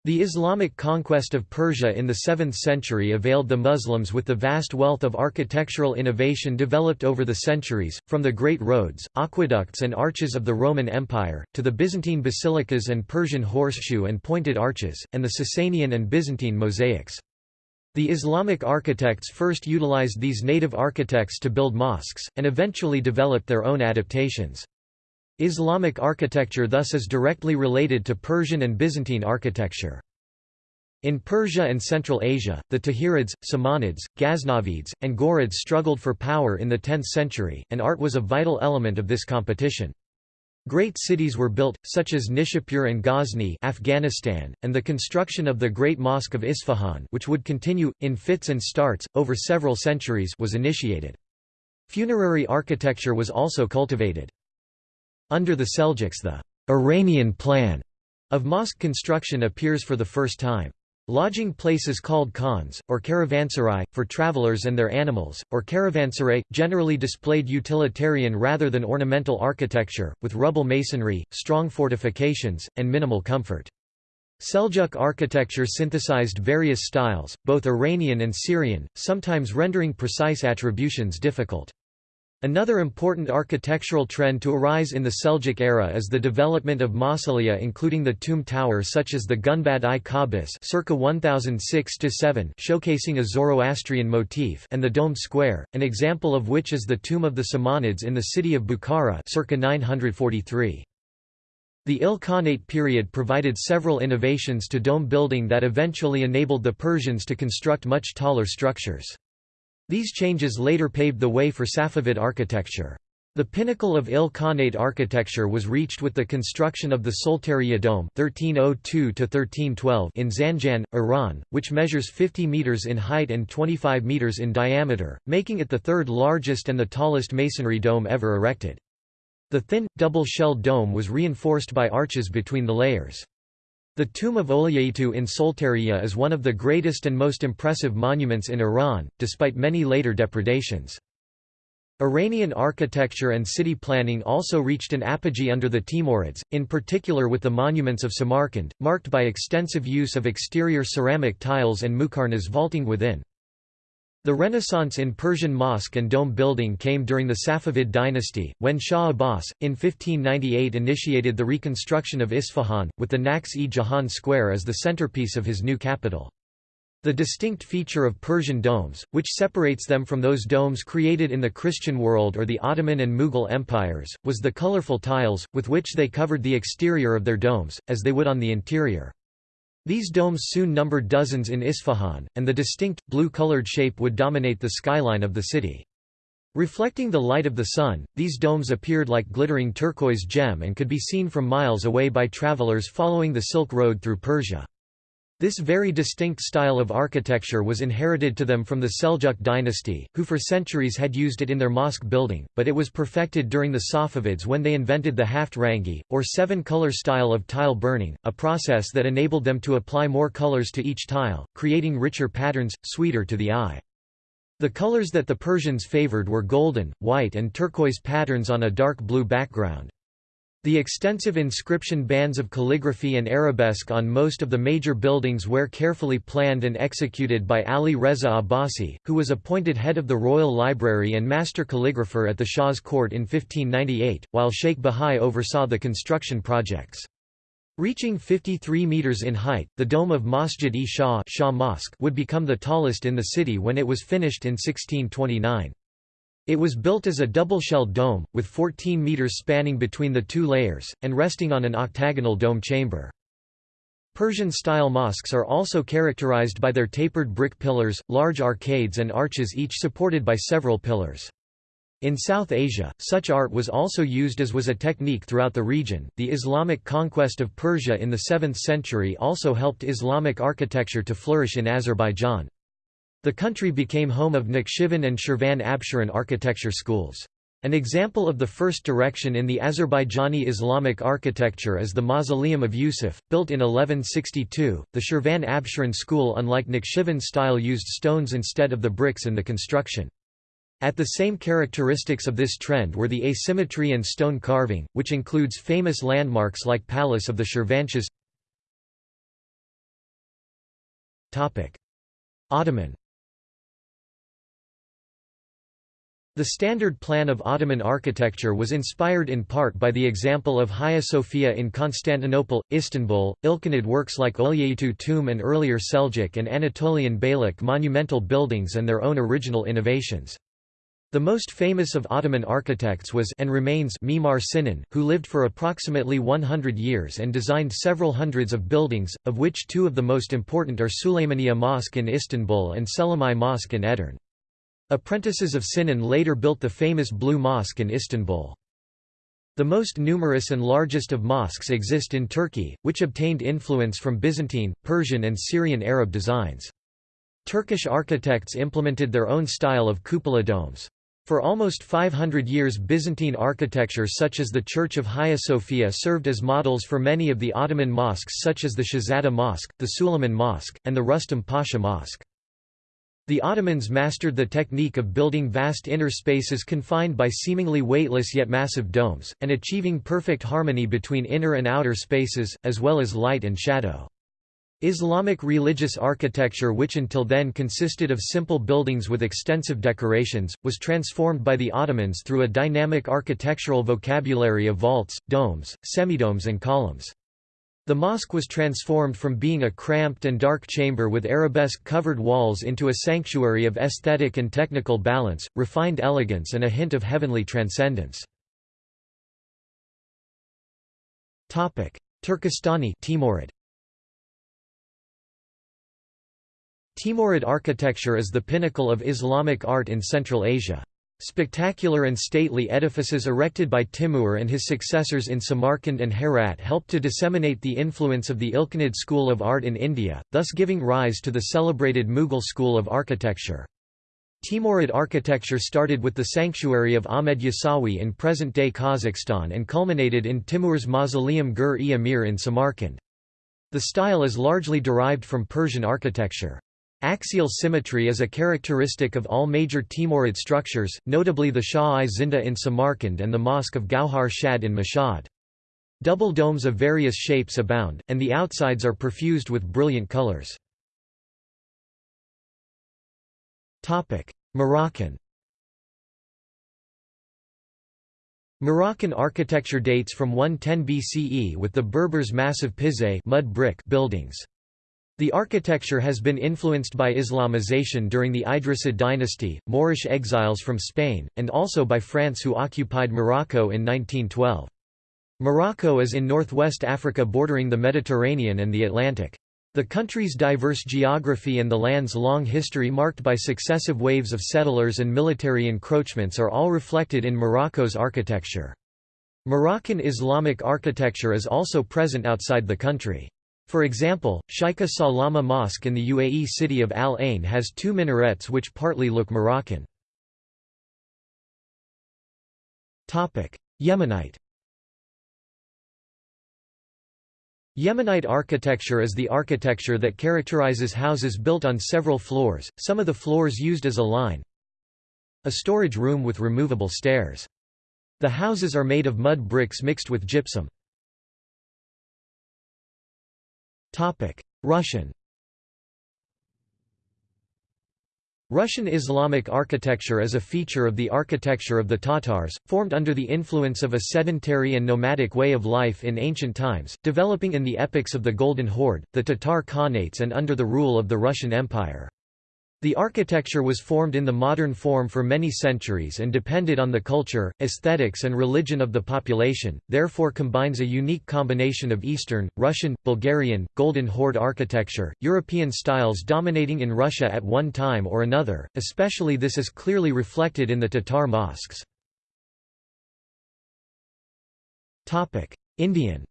The Islamic conquest of Persia in the 7th century availed the Muslims with the vast wealth of architectural innovation developed over the centuries, from the great roads, aqueducts and arches of the Roman Empire, to the Byzantine basilicas and Persian horseshoe and pointed arches, and the Sasanian and Byzantine mosaics. The Islamic architects first utilized these native architects to build mosques, and eventually developed their own adaptations. Islamic architecture thus is directly related to Persian and Byzantine architecture. In Persia and Central Asia, the Tahirids, Samanids, Ghaznavids, and Ghurids struggled for power in the 10th century, and art was a vital element of this competition. Great cities were built, such as Nishapur and Ghazni Afghanistan, and the construction of the Great Mosque of Isfahan which would continue, in fits and starts, over several centuries was initiated. Funerary architecture was also cultivated. Under the Seljuks the Iranian plan of mosque construction appears for the first time. Lodging places called khans, or caravanserai, for travelers and their animals, or caravanserai, generally displayed utilitarian rather than ornamental architecture, with rubble masonry, strong fortifications, and minimal comfort. Seljuk architecture synthesized various styles, both Iranian and Syrian, sometimes rendering precise attributions difficult. Another important architectural trend to arise in the Seljuk era is the development of mausolea including the tomb tower such as the Gunbad-i circa 1006-7 showcasing a Zoroastrian motif and the Dome Square, an example of which is the tomb of the Samanids in the city of Bukhara circa 943. The Ilkhanate period provided several innovations to dome building that eventually enabled the Persians to construct much taller structures. These changes later paved the way for Safavid architecture. The pinnacle of Il Khanate architecture was reached with the construction of the Soltaniyeh Dome (1302–1312) in Zanjan, Iran, which measures 50 meters in height and 25 meters in diameter, making it the third largest and the tallest masonry dome ever erected. The thin, double-shelled dome was reinforced by arches between the layers. The tomb of Oljeitu in Soltaniyeh is one of the greatest and most impressive monuments in Iran, despite many later depredations. Iranian architecture and city planning also reached an apogee under the Timurids, in particular with the monuments of Samarkand, marked by extensive use of exterior ceramic tiles and muqarnas vaulting within. The Renaissance in Persian mosque and dome building came during the Safavid dynasty, when Shah Abbas, in 1598 initiated the reconstruction of Isfahan, with the Naqsh-e-Jahan Square as the centerpiece of his new capital. The distinct feature of Persian domes, which separates them from those domes created in the Christian world or the Ottoman and Mughal empires, was the colorful tiles, with which they covered the exterior of their domes, as they would on the interior. These domes soon numbered dozens in Isfahan, and the distinct, blue-colored shape would dominate the skyline of the city. Reflecting the light of the sun, these domes appeared like glittering turquoise gem and could be seen from miles away by travelers following the Silk Road through Persia. This very distinct style of architecture was inherited to them from the Seljuk dynasty, who for centuries had used it in their mosque building, but it was perfected during the Safavids when they invented the haft rangi, or seven-color style of tile burning, a process that enabled them to apply more colors to each tile, creating richer patterns, sweeter to the eye. The colors that the Persians favored were golden, white and turquoise patterns on a dark blue background. The extensive inscription bands of calligraphy and arabesque on most of the major buildings were carefully planned and executed by Ali Reza Abbasi, who was appointed head of the Royal Library and master calligrapher at the Shah's court in 1598, while Sheikh Bahai oversaw the construction projects. Reaching 53 metres in height, the dome of Masjid-e-Shah Mosque would become the tallest in the city when it was finished in 1629. It was built as a double-shelled dome, with 14 meters spanning between the two layers, and resting on an octagonal dome chamber. Persian-style mosques are also characterized by their tapered brick pillars, large arcades and arches each supported by several pillars. In South Asia, such art was also used as was a technique throughout the region. The Islamic conquest of Persia in the 7th century also helped Islamic architecture to flourish in Azerbaijan. The country became home of Nakhchivan and Shirvan Absheron architecture schools. An example of the first direction in the Azerbaijani Islamic architecture is the Mausoleum of Yusuf, built in 1162. The Shirvan Absheron school, unlike Nakhchivan style, used stones instead of the bricks in the construction. At the same characteristics of this trend were the asymmetry and stone carving, which includes famous landmarks like Palace of the Shirvanshahs. Ottoman The standard plan of Ottoman architecture was inspired in part by the example of Hagia Sophia in Constantinople, Istanbul, Ilkhanid works like Oljeitu tomb and earlier Seljuk and Anatolian Beylik monumental buildings and their own original innovations. The most famous of Ottoman architects was and remains Mimar Sinan, who lived for approximately 100 years and designed several hundreds of buildings, of which two of the most important are Suleymaniye Mosque in Istanbul and Selimiye Mosque in Edirne. Apprentices of Sinan later built the famous Blue Mosque in Istanbul. The most numerous and largest of mosques exist in Turkey, which obtained influence from Byzantine, Persian and Syrian Arab designs. Turkish architects implemented their own style of cupola domes. For almost 500 years Byzantine architecture such as the Church of Hagia Sophia served as models for many of the Ottoman mosques such as the Şehzade Mosque, the Suleiman Mosque, and the Rustam Pasha Mosque. The Ottomans mastered the technique of building vast inner spaces confined by seemingly weightless yet massive domes, and achieving perfect harmony between inner and outer spaces, as well as light and shadow. Islamic religious architecture which until then consisted of simple buildings with extensive decorations, was transformed by the Ottomans through a dynamic architectural vocabulary of vaults, domes, semidomes and columns. The mosque was transformed from being a cramped and dark chamber with arabesque-covered walls into a sanctuary of aesthetic and technical balance, refined elegance and a hint of heavenly transcendence. Turkestani Timurid. Timurid architecture is the pinnacle of Islamic art in Central Asia. Spectacular and stately edifices erected by Timur and his successors in Samarkand and Herat helped to disseminate the influence of the Ilkhanid school of art in India, thus giving rise to the celebrated Mughal school of architecture. Timurid architecture started with the sanctuary of Ahmed Yasawi in present-day Kazakhstan and culminated in Timur's mausoleum Gur-e Amir in Samarkand. The style is largely derived from Persian architecture. Axial symmetry is a characteristic of all major Timurid structures, notably the Shah-i Zinda in Samarkand and the Mosque of Gauhar Shad in Mashhad. Double domes of various shapes abound, and the outsides are perfused with brilliant colors. Moroccan Moroccan architecture dates from 110 BCE with the Berbers' massive pizé mud brick buildings. The architecture has been influenced by Islamization during the Idrisid dynasty, Moorish exiles from Spain, and also by France who occupied Morocco in 1912. Morocco is in northwest Africa bordering the Mediterranean and the Atlantic. The country's diverse geography and the land's long history marked by successive waves of settlers and military encroachments are all reflected in Morocco's architecture. Moroccan Islamic architecture is also present outside the country. For example, Sheikha Salama Mosque in the UAE city of Al Ain has two minarets which partly look Moroccan. Yemenite Yemenite architecture is the architecture that characterizes houses built on several floors, some of the floors used as a line. A storage room with removable stairs. The houses are made of mud bricks mixed with gypsum. Russian Russian Islamic architecture is a feature of the architecture of the Tatars, formed under the influence of a sedentary and nomadic way of life in ancient times, developing in the epochs of the Golden Horde, the Tatar Khanates and under the rule of the Russian Empire. The architecture was formed in the modern form for many centuries and depended on the culture, aesthetics and religion of the population, therefore combines a unique combination of Eastern, Russian, Bulgarian, Golden Horde architecture, European styles dominating in Russia at one time or another, especially this is clearly reflected in the Tatar mosques. Indian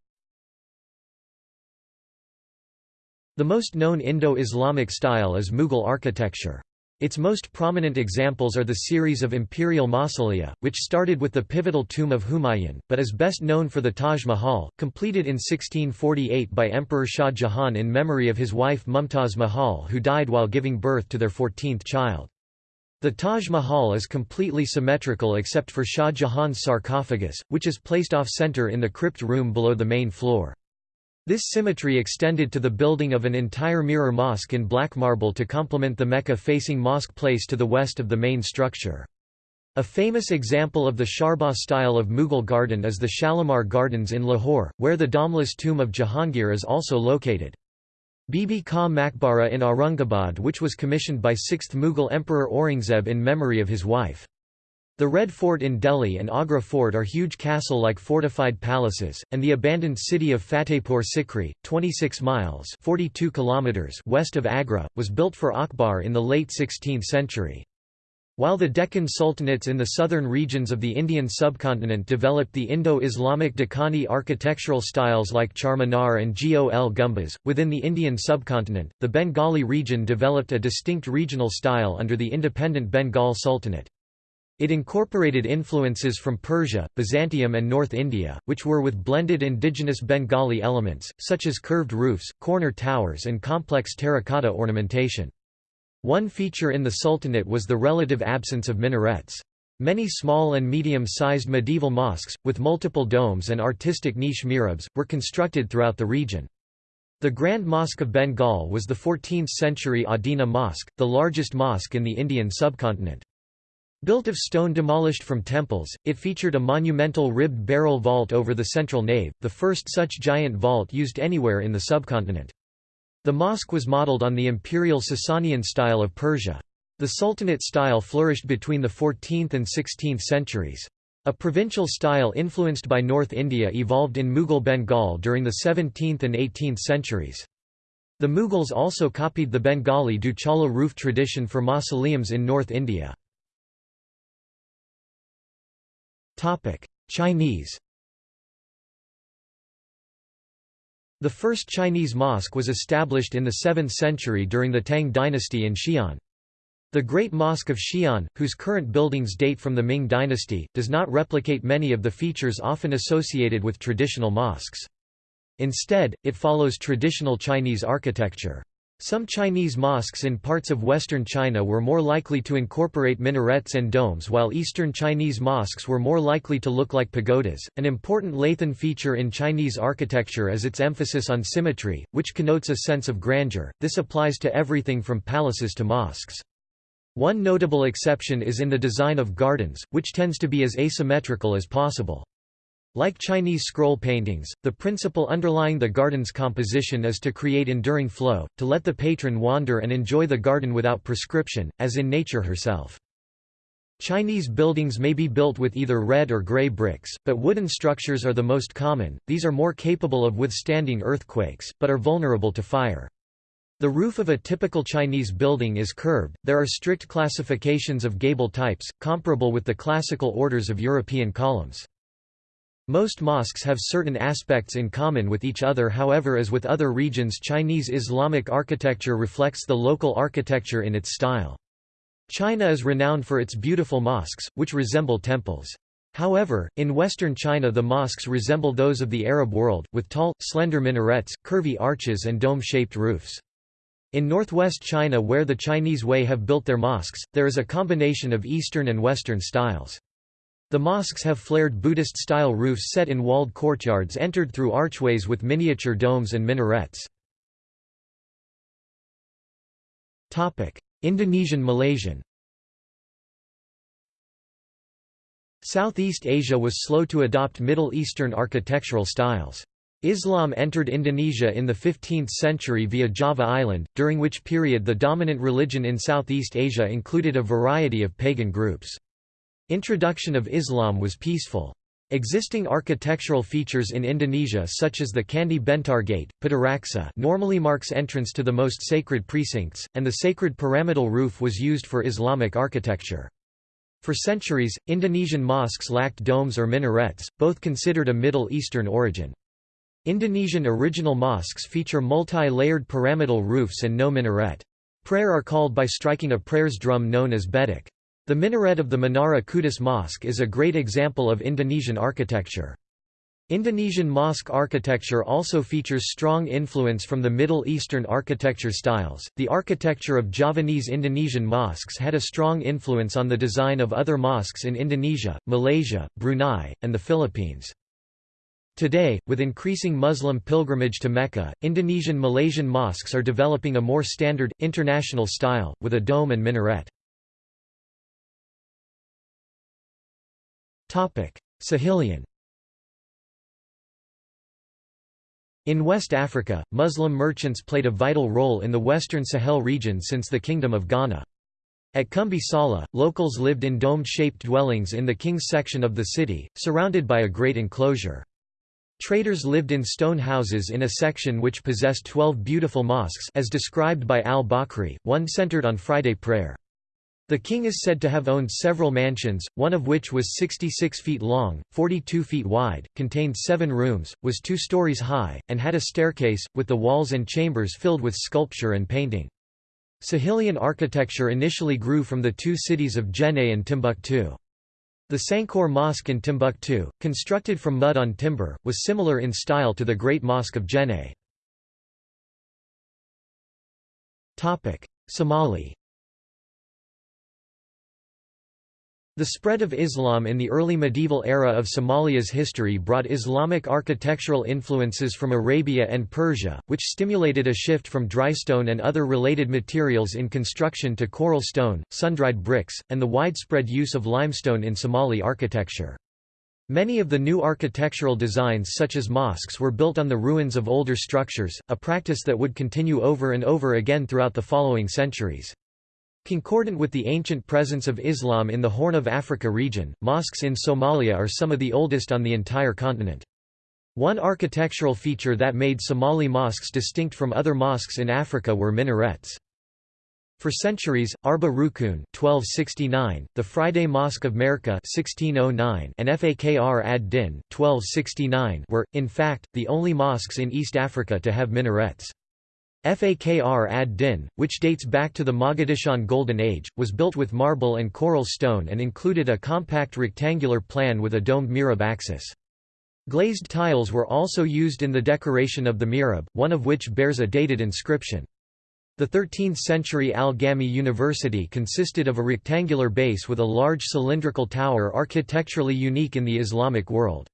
The most known Indo-Islamic style is Mughal architecture. Its most prominent examples are the series of imperial mausolea, which started with the pivotal tomb of Humayun, but is best known for the Taj Mahal, completed in 1648 by Emperor Shah Jahan in memory of his wife Mumtaz Mahal who died while giving birth to their 14th child. The Taj Mahal is completely symmetrical except for Shah Jahan's sarcophagus, which is placed off-center in the crypt room below the main floor. This symmetry extended to the building of an entire mirror mosque in black marble to complement the Mecca-facing mosque place to the west of the main structure. A famous example of the charbagh style of Mughal garden is the Shalimar Gardens in Lahore, where the domeless tomb of Jahangir is also located. Bibi Ka Maqbara in Aurangabad which was commissioned by 6th Mughal Emperor Aurangzeb in memory of his wife. The Red Fort in Delhi and Agra Fort are huge castle-like fortified palaces, and the abandoned city of Fatehpur Sikri, 26 miles 42 kilometers west of Agra, was built for Akbar in the late 16th century. While the Deccan sultanates in the southern regions of the Indian subcontinent developed the Indo-Islamic Deccani architectural styles like Charminar and Gol Gumbaz, within the Indian subcontinent, the Bengali region developed a distinct regional style under the independent Bengal Sultanate. It incorporated influences from Persia, Byzantium and North India, which were with blended indigenous Bengali elements, such as curved roofs, corner towers and complex terracotta ornamentation. One feature in the Sultanate was the relative absence of minarets. Many small and medium-sized medieval mosques, with multiple domes and artistic niche mihrabs, were constructed throughout the region. The Grand Mosque of Bengal was the 14th-century Adina Mosque, the largest mosque in the Indian subcontinent. Built of stone demolished from temples, it featured a monumental ribbed barrel vault over the central nave, the first such giant vault used anywhere in the subcontinent. The mosque was modelled on the imperial Sasanian style of Persia. The Sultanate style flourished between the 14th and 16th centuries. A provincial style influenced by North India evolved in Mughal Bengal during the 17th and 18th centuries. The Mughals also copied the Bengali Duchala roof tradition for mausoleums in North India. Chinese The first Chinese mosque was established in the 7th century during the Tang dynasty in Xi'an. The Great Mosque of Xi'an, whose current buildings date from the Ming dynasty, does not replicate many of the features often associated with traditional mosques. Instead, it follows traditional Chinese architecture. Some Chinese mosques in parts of western China were more likely to incorporate minarets and domes while eastern Chinese mosques were more likely to look like pagodas. An important Lathan feature in Chinese architecture is its emphasis on symmetry, which connotes a sense of grandeur. This applies to everything from palaces to mosques. One notable exception is in the design of gardens, which tends to be as asymmetrical as possible. Like Chinese scroll paintings, the principle underlying the garden's composition is to create enduring flow, to let the patron wander and enjoy the garden without prescription, as in nature herself. Chinese buildings may be built with either red or gray bricks, but wooden structures are the most common. These are more capable of withstanding earthquakes, but are vulnerable to fire. The roof of a typical Chinese building is curved. There are strict classifications of gable types, comparable with the classical orders of European columns. Most mosques have certain aspects in common with each other however as with other regions Chinese Islamic architecture reflects the local architecture in its style. China is renowned for its beautiful mosques, which resemble temples. However, in western China the mosques resemble those of the Arab world, with tall, slender minarets, curvy arches and dome-shaped roofs. In northwest China where the Chinese Hui have built their mosques, there is a combination of Eastern and Western styles. The mosques have flared Buddhist-style roofs set in walled courtyards entered through archways with miniature domes and minarets. Indonesian Malaysian Southeast Asia was slow to adopt Middle Eastern architectural styles. Islam entered Indonesia in the 15th century via Java Island, during which period the dominant religion in Southeast Asia included a variety of pagan groups. Introduction of Islam was peaceful. Existing architectural features in Indonesia such as the Candi Bentar Gate, Pitaraksa normally marks entrance to the most sacred precincts, and the sacred pyramidal roof was used for Islamic architecture. For centuries, Indonesian mosques lacked domes or minarets, both considered a Middle Eastern origin. Indonesian original mosques feature multi-layered pyramidal roofs and no minaret. Prayer are called by striking a prayers drum known as beduk. The minaret of the Menara Kudus Mosque is a great example of Indonesian architecture. Indonesian mosque architecture also features strong influence from the Middle Eastern architecture styles. The architecture of Javanese Indonesian mosques had a strong influence on the design of other mosques in Indonesia, Malaysia, Brunei, and the Philippines. Today, with increasing Muslim pilgrimage to Mecca, Indonesian Malaysian mosques are developing a more standard, international style, with a dome and minaret. Sahelian In West Africa, Muslim merchants played a vital role in the western Sahel region since the Kingdom of Ghana. At Kumbi Sala, locals lived in dome-shaped dwellings in the king's section of the city, surrounded by a great enclosure. Traders lived in stone houses in a section which possessed twelve beautiful mosques as described by al-Bakri, one centered on Friday prayer. The king is said to have owned several mansions, one of which was 66 feet long, 42 feet wide, contained seven rooms, was two stories high, and had a staircase, with the walls and chambers filled with sculpture and painting. Sahelian architecture initially grew from the two cities of Djenné and Timbuktu. The Sankour Mosque in Timbuktu, constructed from mud on timber, was similar in style to the Great Mosque of Djenné. Somali The spread of Islam in the early medieval era of Somalia's history brought Islamic architectural influences from Arabia and Persia, which stimulated a shift from drystone and other related materials in construction to coral stone, sun-dried bricks, and the widespread use of limestone in Somali architecture. Many of the new architectural designs such as mosques were built on the ruins of older structures, a practice that would continue over and over again throughout the following centuries. Concordant with the ancient presence of Islam in the Horn of Africa region, mosques in Somalia are some of the oldest on the entire continent. One architectural feature that made Somali mosques distinct from other mosques in Africa were minarets. For centuries, Arba Rukun (1269), the Friday Mosque of Merka (1609), and Fakr ad-Din (1269) were, in fact, the only mosques in East Africa to have minarets. Fakr ad-Din, which dates back to the Mogadishan Golden Age, was built with marble and coral stone and included a compact rectangular plan with a domed mihrab axis. Glazed tiles were also used in the decoration of the mihrab, one of which bears a dated inscription. The 13th-century Al-Gami University consisted of a rectangular base with a large cylindrical tower architecturally unique in the Islamic world.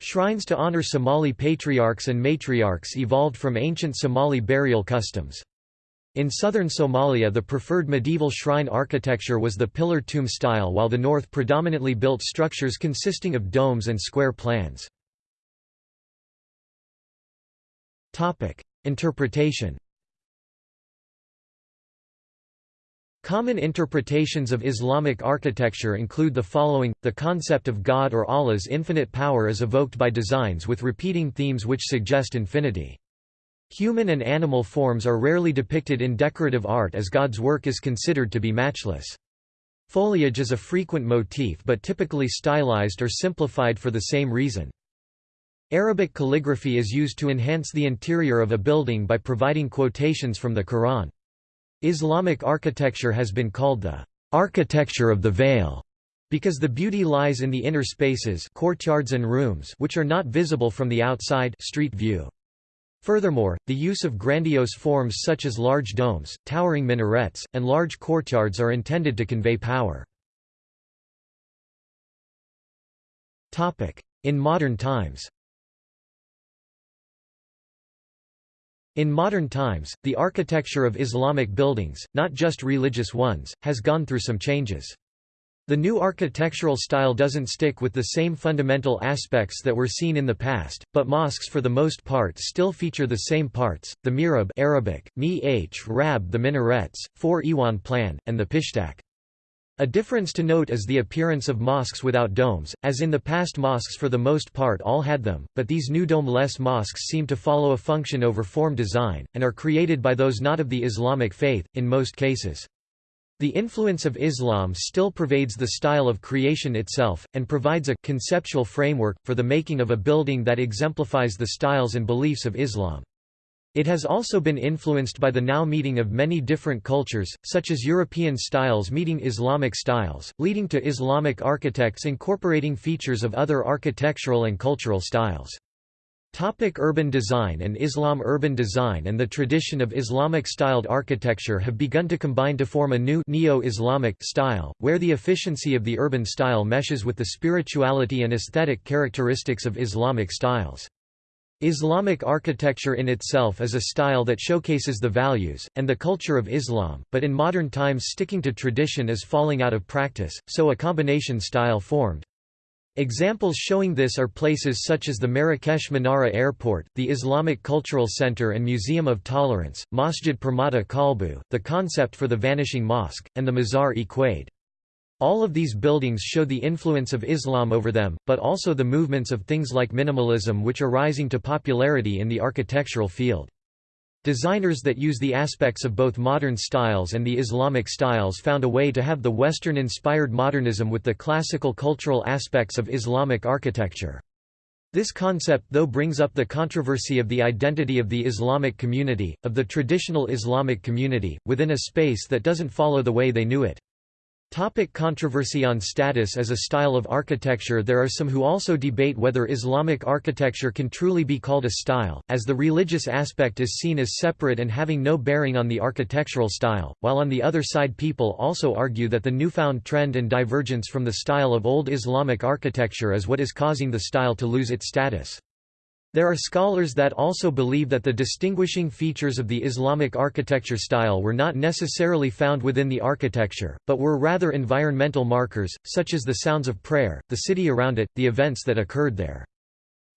Shrines to honor Somali patriarchs and matriarchs evolved from ancient Somali burial customs. In southern Somalia the preferred medieval shrine architecture was the pillar tomb style while the north predominantly built structures consisting of domes and square plans. Interpretation Common interpretations of Islamic architecture include the following, the concept of God or Allah's infinite power is evoked by designs with repeating themes which suggest infinity. Human and animal forms are rarely depicted in decorative art as God's work is considered to be matchless. Foliage is a frequent motif but typically stylized or simplified for the same reason. Arabic calligraphy is used to enhance the interior of a building by providing quotations from the Quran. Islamic architecture has been called the architecture of the veil because the beauty lies in the inner spaces courtyards and rooms which are not visible from the outside street view. Furthermore, the use of grandiose forms such as large domes, towering minarets, and large courtyards are intended to convey power. In modern times In modern times, the architecture of Islamic buildings, not just religious ones, has gone through some changes. The new architectural style doesn't stick with the same fundamental aspects that were seen in the past, but mosques for the most part still feature the same parts, the mihrab Arabic, mi rab the minarets, four iwan plan, and the pishtaq. A difference to note is the appearance of mosques without domes, as in the past mosques for the most part all had them, but these new dome-less mosques seem to follow a function over form design, and are created by those not of the Islamic faith, in most cases. The influence of Islam still pervades the style of creation itself, and provides a conceptual framework, for the making of a building that exemplifies the styles and beliefs of Islam. It has also been influenced by the now meeting of many different cultures, such as European styles meeting Islamic styles, leading to Islamic architects incorporating features of other architectural and cultural styles. Topic urban design and Islam Urban design and the tradition of Islamic-styled architecture have begun to combine to form a new neo-Islamic style, where the efficiency of the urban style meshes with the spirituality and aesthetic characteristics of Islamic styles. Islamic architecture in itself is a style that showcases the values, and the culture of Islam, but in modern times sticking to tradition is falling out of practice, so a combination style formed. Examples showing this are places such as the Marrakesh Menara Airport, the Islamic Cultural Center and Museum of Tolerance, Masjid Permata Kalbu, the concept for the Vanishing Mosque, and the Mazar-e all of these buildings show the influence of Islam over them, but also the movements of things like minimalism which are rising to popularity in the architectural field. Designers that use the aspects of both modern styles and the Islamic styles found a way to have the Western-inspired modernism with the classical cultural aspects of Islamic architecture. This concept though brings up the controversy of the identity of the Islamic community, of the traditional Islamic community, within a space that doesn't follow the way they knew it. Topic controversy on status as a style of architecture There are some who also debate whether Islamic architecture can truly be called a style, as the religious aspect is seen as separate and having no bearing on the architectural style, while on the other side people also argue that the newfound trend and divergence from the style of old Islamic architecture is what is causing the style to lose its status. There are scholars that also believe that the distinguishing features of the Islamic architecture style were not necessarily found within the architecture, but were rather environmental markers, such as the sounds of prayer, the city around it, the events that occurred there.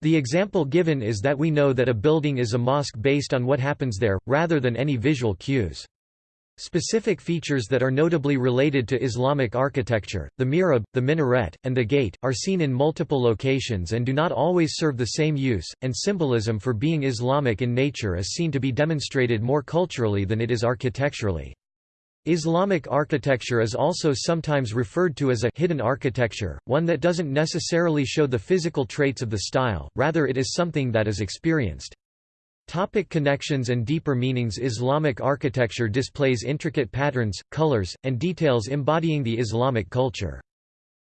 The example given is that we know that a building is a mosque based on what happens there, rather than any visual cues. Specific features that are notably related to Islamic architecture, the mihrab, the minaret, and the gate, are seen in multiple locations and do not always serve the same use, and symbolism for being Islamic in nature is seen to be demonstrated more culturally than it is architecturally. Islamic architecture is also sometimes referred to as a hidden architecture, one that doesn't necessarily show the physical traits of the style, rather it is something that is experienced. Topic connections and deeper meanings Islamic architecture displays intricate patterns, colors, and details embodying the Islamic culture.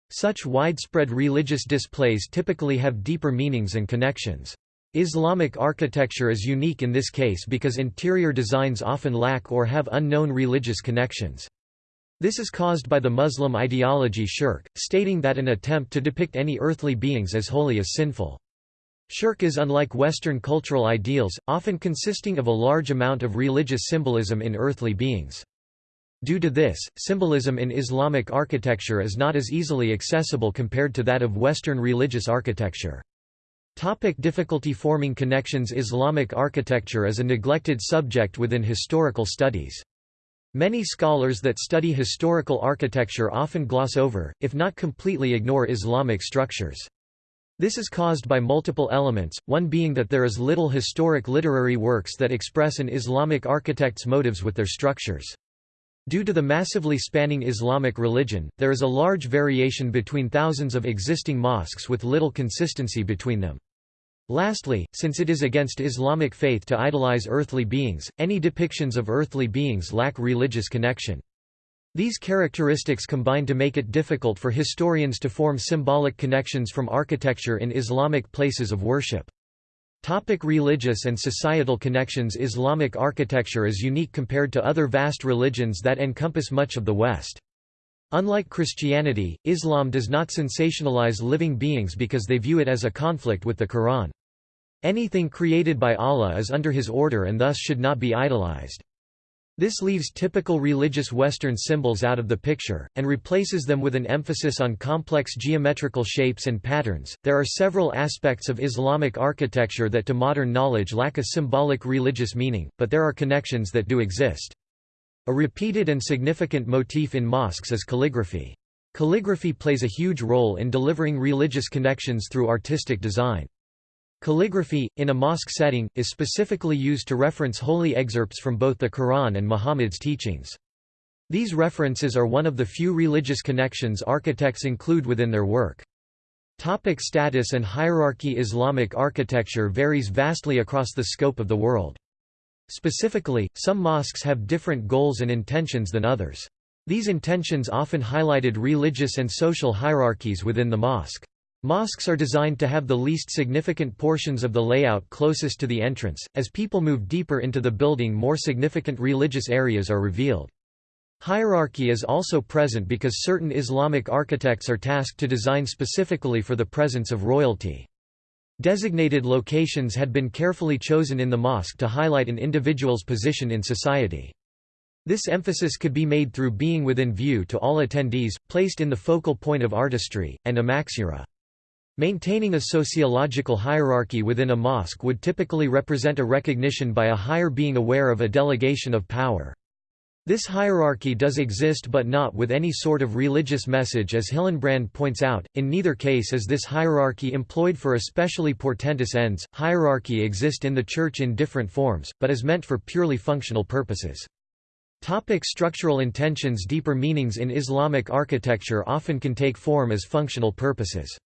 Such widespread religious displays typically have deeper meanings and connections. Islamic architecture is unique in this case because interior designs often lack or have unknown religious connections. This is caused by the Muslim ideology shirk, stating that an attempt to depict any earthly beings as holy is sinful. Shirk is unlike Western cultural ideals, often consisting of a large amount of religious symbolism in earthly beings. Due to this, symbolism in Islamic architecture is not as easily accessible compared to that of Western religious architecture. Topic difficulty forming connections Islamic architecture is a neglected subject within historical studies. Many scholars that study historical architecture often gloss over, if not completely ignore Islamic structures. This is caused by multiple elements, one being that there is little historic literary works that express an Islamic architect's motives with their structures. Due to the massively spanning Islamic religion, there is a large variation between thousands of existing mosques with little consistency between them. Lastly, since it is against Islamic faith to idolize earthly beings, any depictions of earthly beings lack religious connection. These characteristics combine to make it difficult for historians to form symbolic connections from architecture in Islamic places of worship. Topic religious and societal connections Islamic architecture is unique compared to other vast religions that encompass much of the West. Unlike Christianity, Islam does not sensationalize living beings because they view it as a conflict with the Quran. Anything created by Allah is under his order and thus should not be idolized. This leaves typical religious Western symbols out of the picture, and replaces them with an emphasis on complex geometrical shapes and patterns. There are several aspects of Islamic architecture that to modern knowledge lack a symbolic religious meaning, but there are connections that do exist. A repeated and significant motif in mosques is calligraphy. Calligraphy plays a huge role in delivering religious connections through artistic design. Calligraphy, in a mosque setting, is specifically used to reference holy excerpts from both the Quran and Muhammad's teachings. These references are one of the few religious connections architects include within their work. Topic status and hierarchy Islamic architecture varies vastly across the scope of the world. Specifically, some mosques have different goals and intentions than others. These intentions often highlighted religious and social hierarchies within the mosque. Mosques are designed to have the least significant portions of the layout closest to the entrance. As people move deeper into the building, more significant religious areas are revealed. Hierarchy is also present because certain Islamic architects are tasked to design specifically for the presence of royalty. Designated locations had been carefully chosen in the mosque to highlight an individual's position in society. This emphasis could be made through being within view to all attendees, placed in the focal point of artistry, and a maqsura. Maintaining a sociological hierarchy within a mosque would typically represent a recognition by a higher being aware of a delegation of power. This hierarchy does exist but not with any sort of religious message as Hillenbrand points out, in neither case is this hierarchy employed for especially portentous ends. Hierarchy exists in the Church in different forms, but is meant for purely functional purposes. Topic structural intentions Deeper meanings in Islamic architecture often can take form as functional purposes.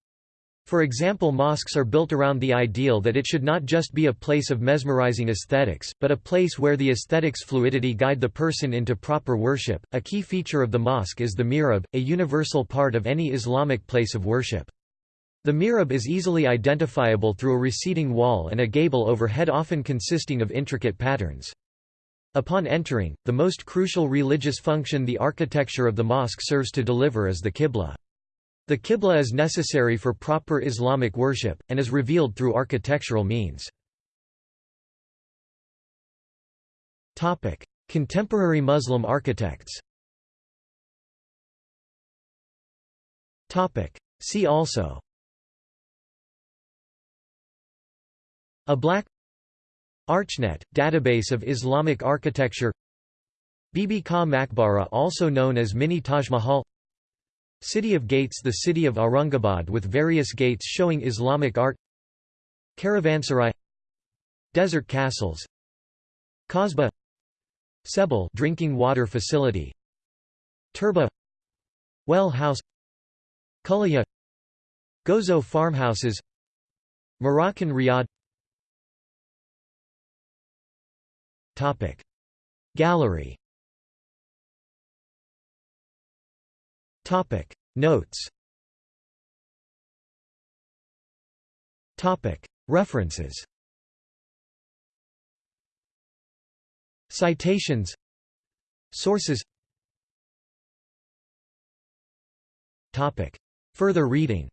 For example mosques are built around the ideal that it should not just be a place of mesmerizing aesthetics, but a place where the aesthetics fluidity guide the person into proper worship. A key feature of the mosque is the mihrab, a universal part of any Islamic place of worship. The mihrab is easily identifiable through a receding wall and a gable overhead often consisting of intricate patterns. Upon entering, the most crucial religious function the architecture of the mosque serves to deliver is the qibla. The qibla is necessary for proper Islamic worship, and is revealed through architectural means. Contemporary Muslim architects See also Ablaq ArchNet, database of Islamic architecture Bibi Ka Makbara also known as Mini Taj Mahal City of Gates The city of Aurangabad with various gates showing Islamic art. Caravanserai. Desert castles. Kasbah. Sebil drinking water facility. Turba. Well House. Kulaya. Gozo farmhouses. Moroccan riad. Topic. Gallery Topic. Notes. Topic. References. Citations. Sources. Topic. Further reading.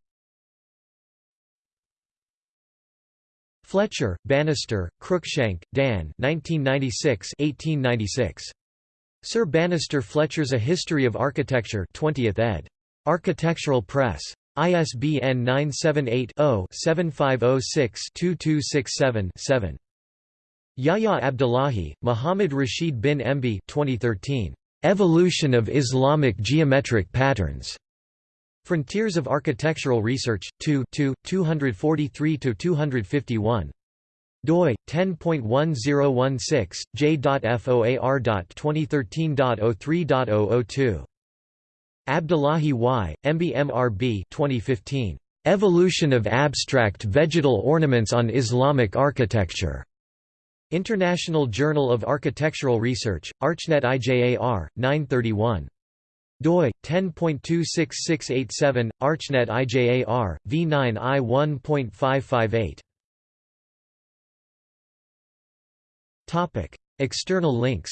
Fletcher, Bannister, Cruikshank, Dan 1996 1896. Sir Bannister Fletcher's A History of Architecture 20th ed. Architectural Press. ISBN 978-0-7506-2267-7. Yahya Abdullahi, Muhammad Rashid bin Embi 2013. Evolution of Islamic Geometric Patterns. Frontiers of Architectural Research, 2 243–251 doi 10.1016 j.foar.2013.03.002 Abdullahi Y, MBMRB 2015 Evolution of Abstract Vegetal Ornaments on Islamic Architecture. International Journal of Architectural Research, ArchNet IJAR, 931. doi 10.26687, ArchNet IJAR, v9 External links.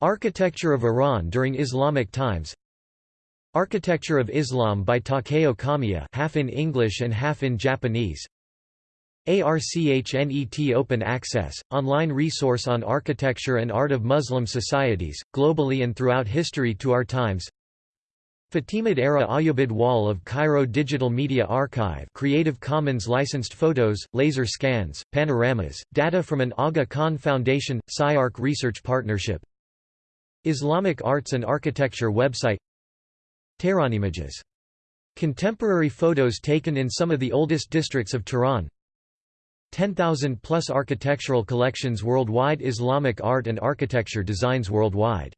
Architecture of Iran during Islamic times. Architecture of Islam by Takeo Kamiya, half in English and half in Japanese. ARCHNET Open Access, online resource on architecture and art of Muslim societies, globally and throughout history to our times Fatimid-era Ayyubid Wall of Cairo Digital Media Archive Creative Commons licensed photos, laser scans, panoramas, data from an Aga Khan Foundation, SciArc Research Partnership. Islamic Arts and Architecture website. Tehran images. Contemporary photos taken in some of the oldest districts of Tehran. 10,000 plus architectural collections worldwide Islamic art and architecture designs worldwide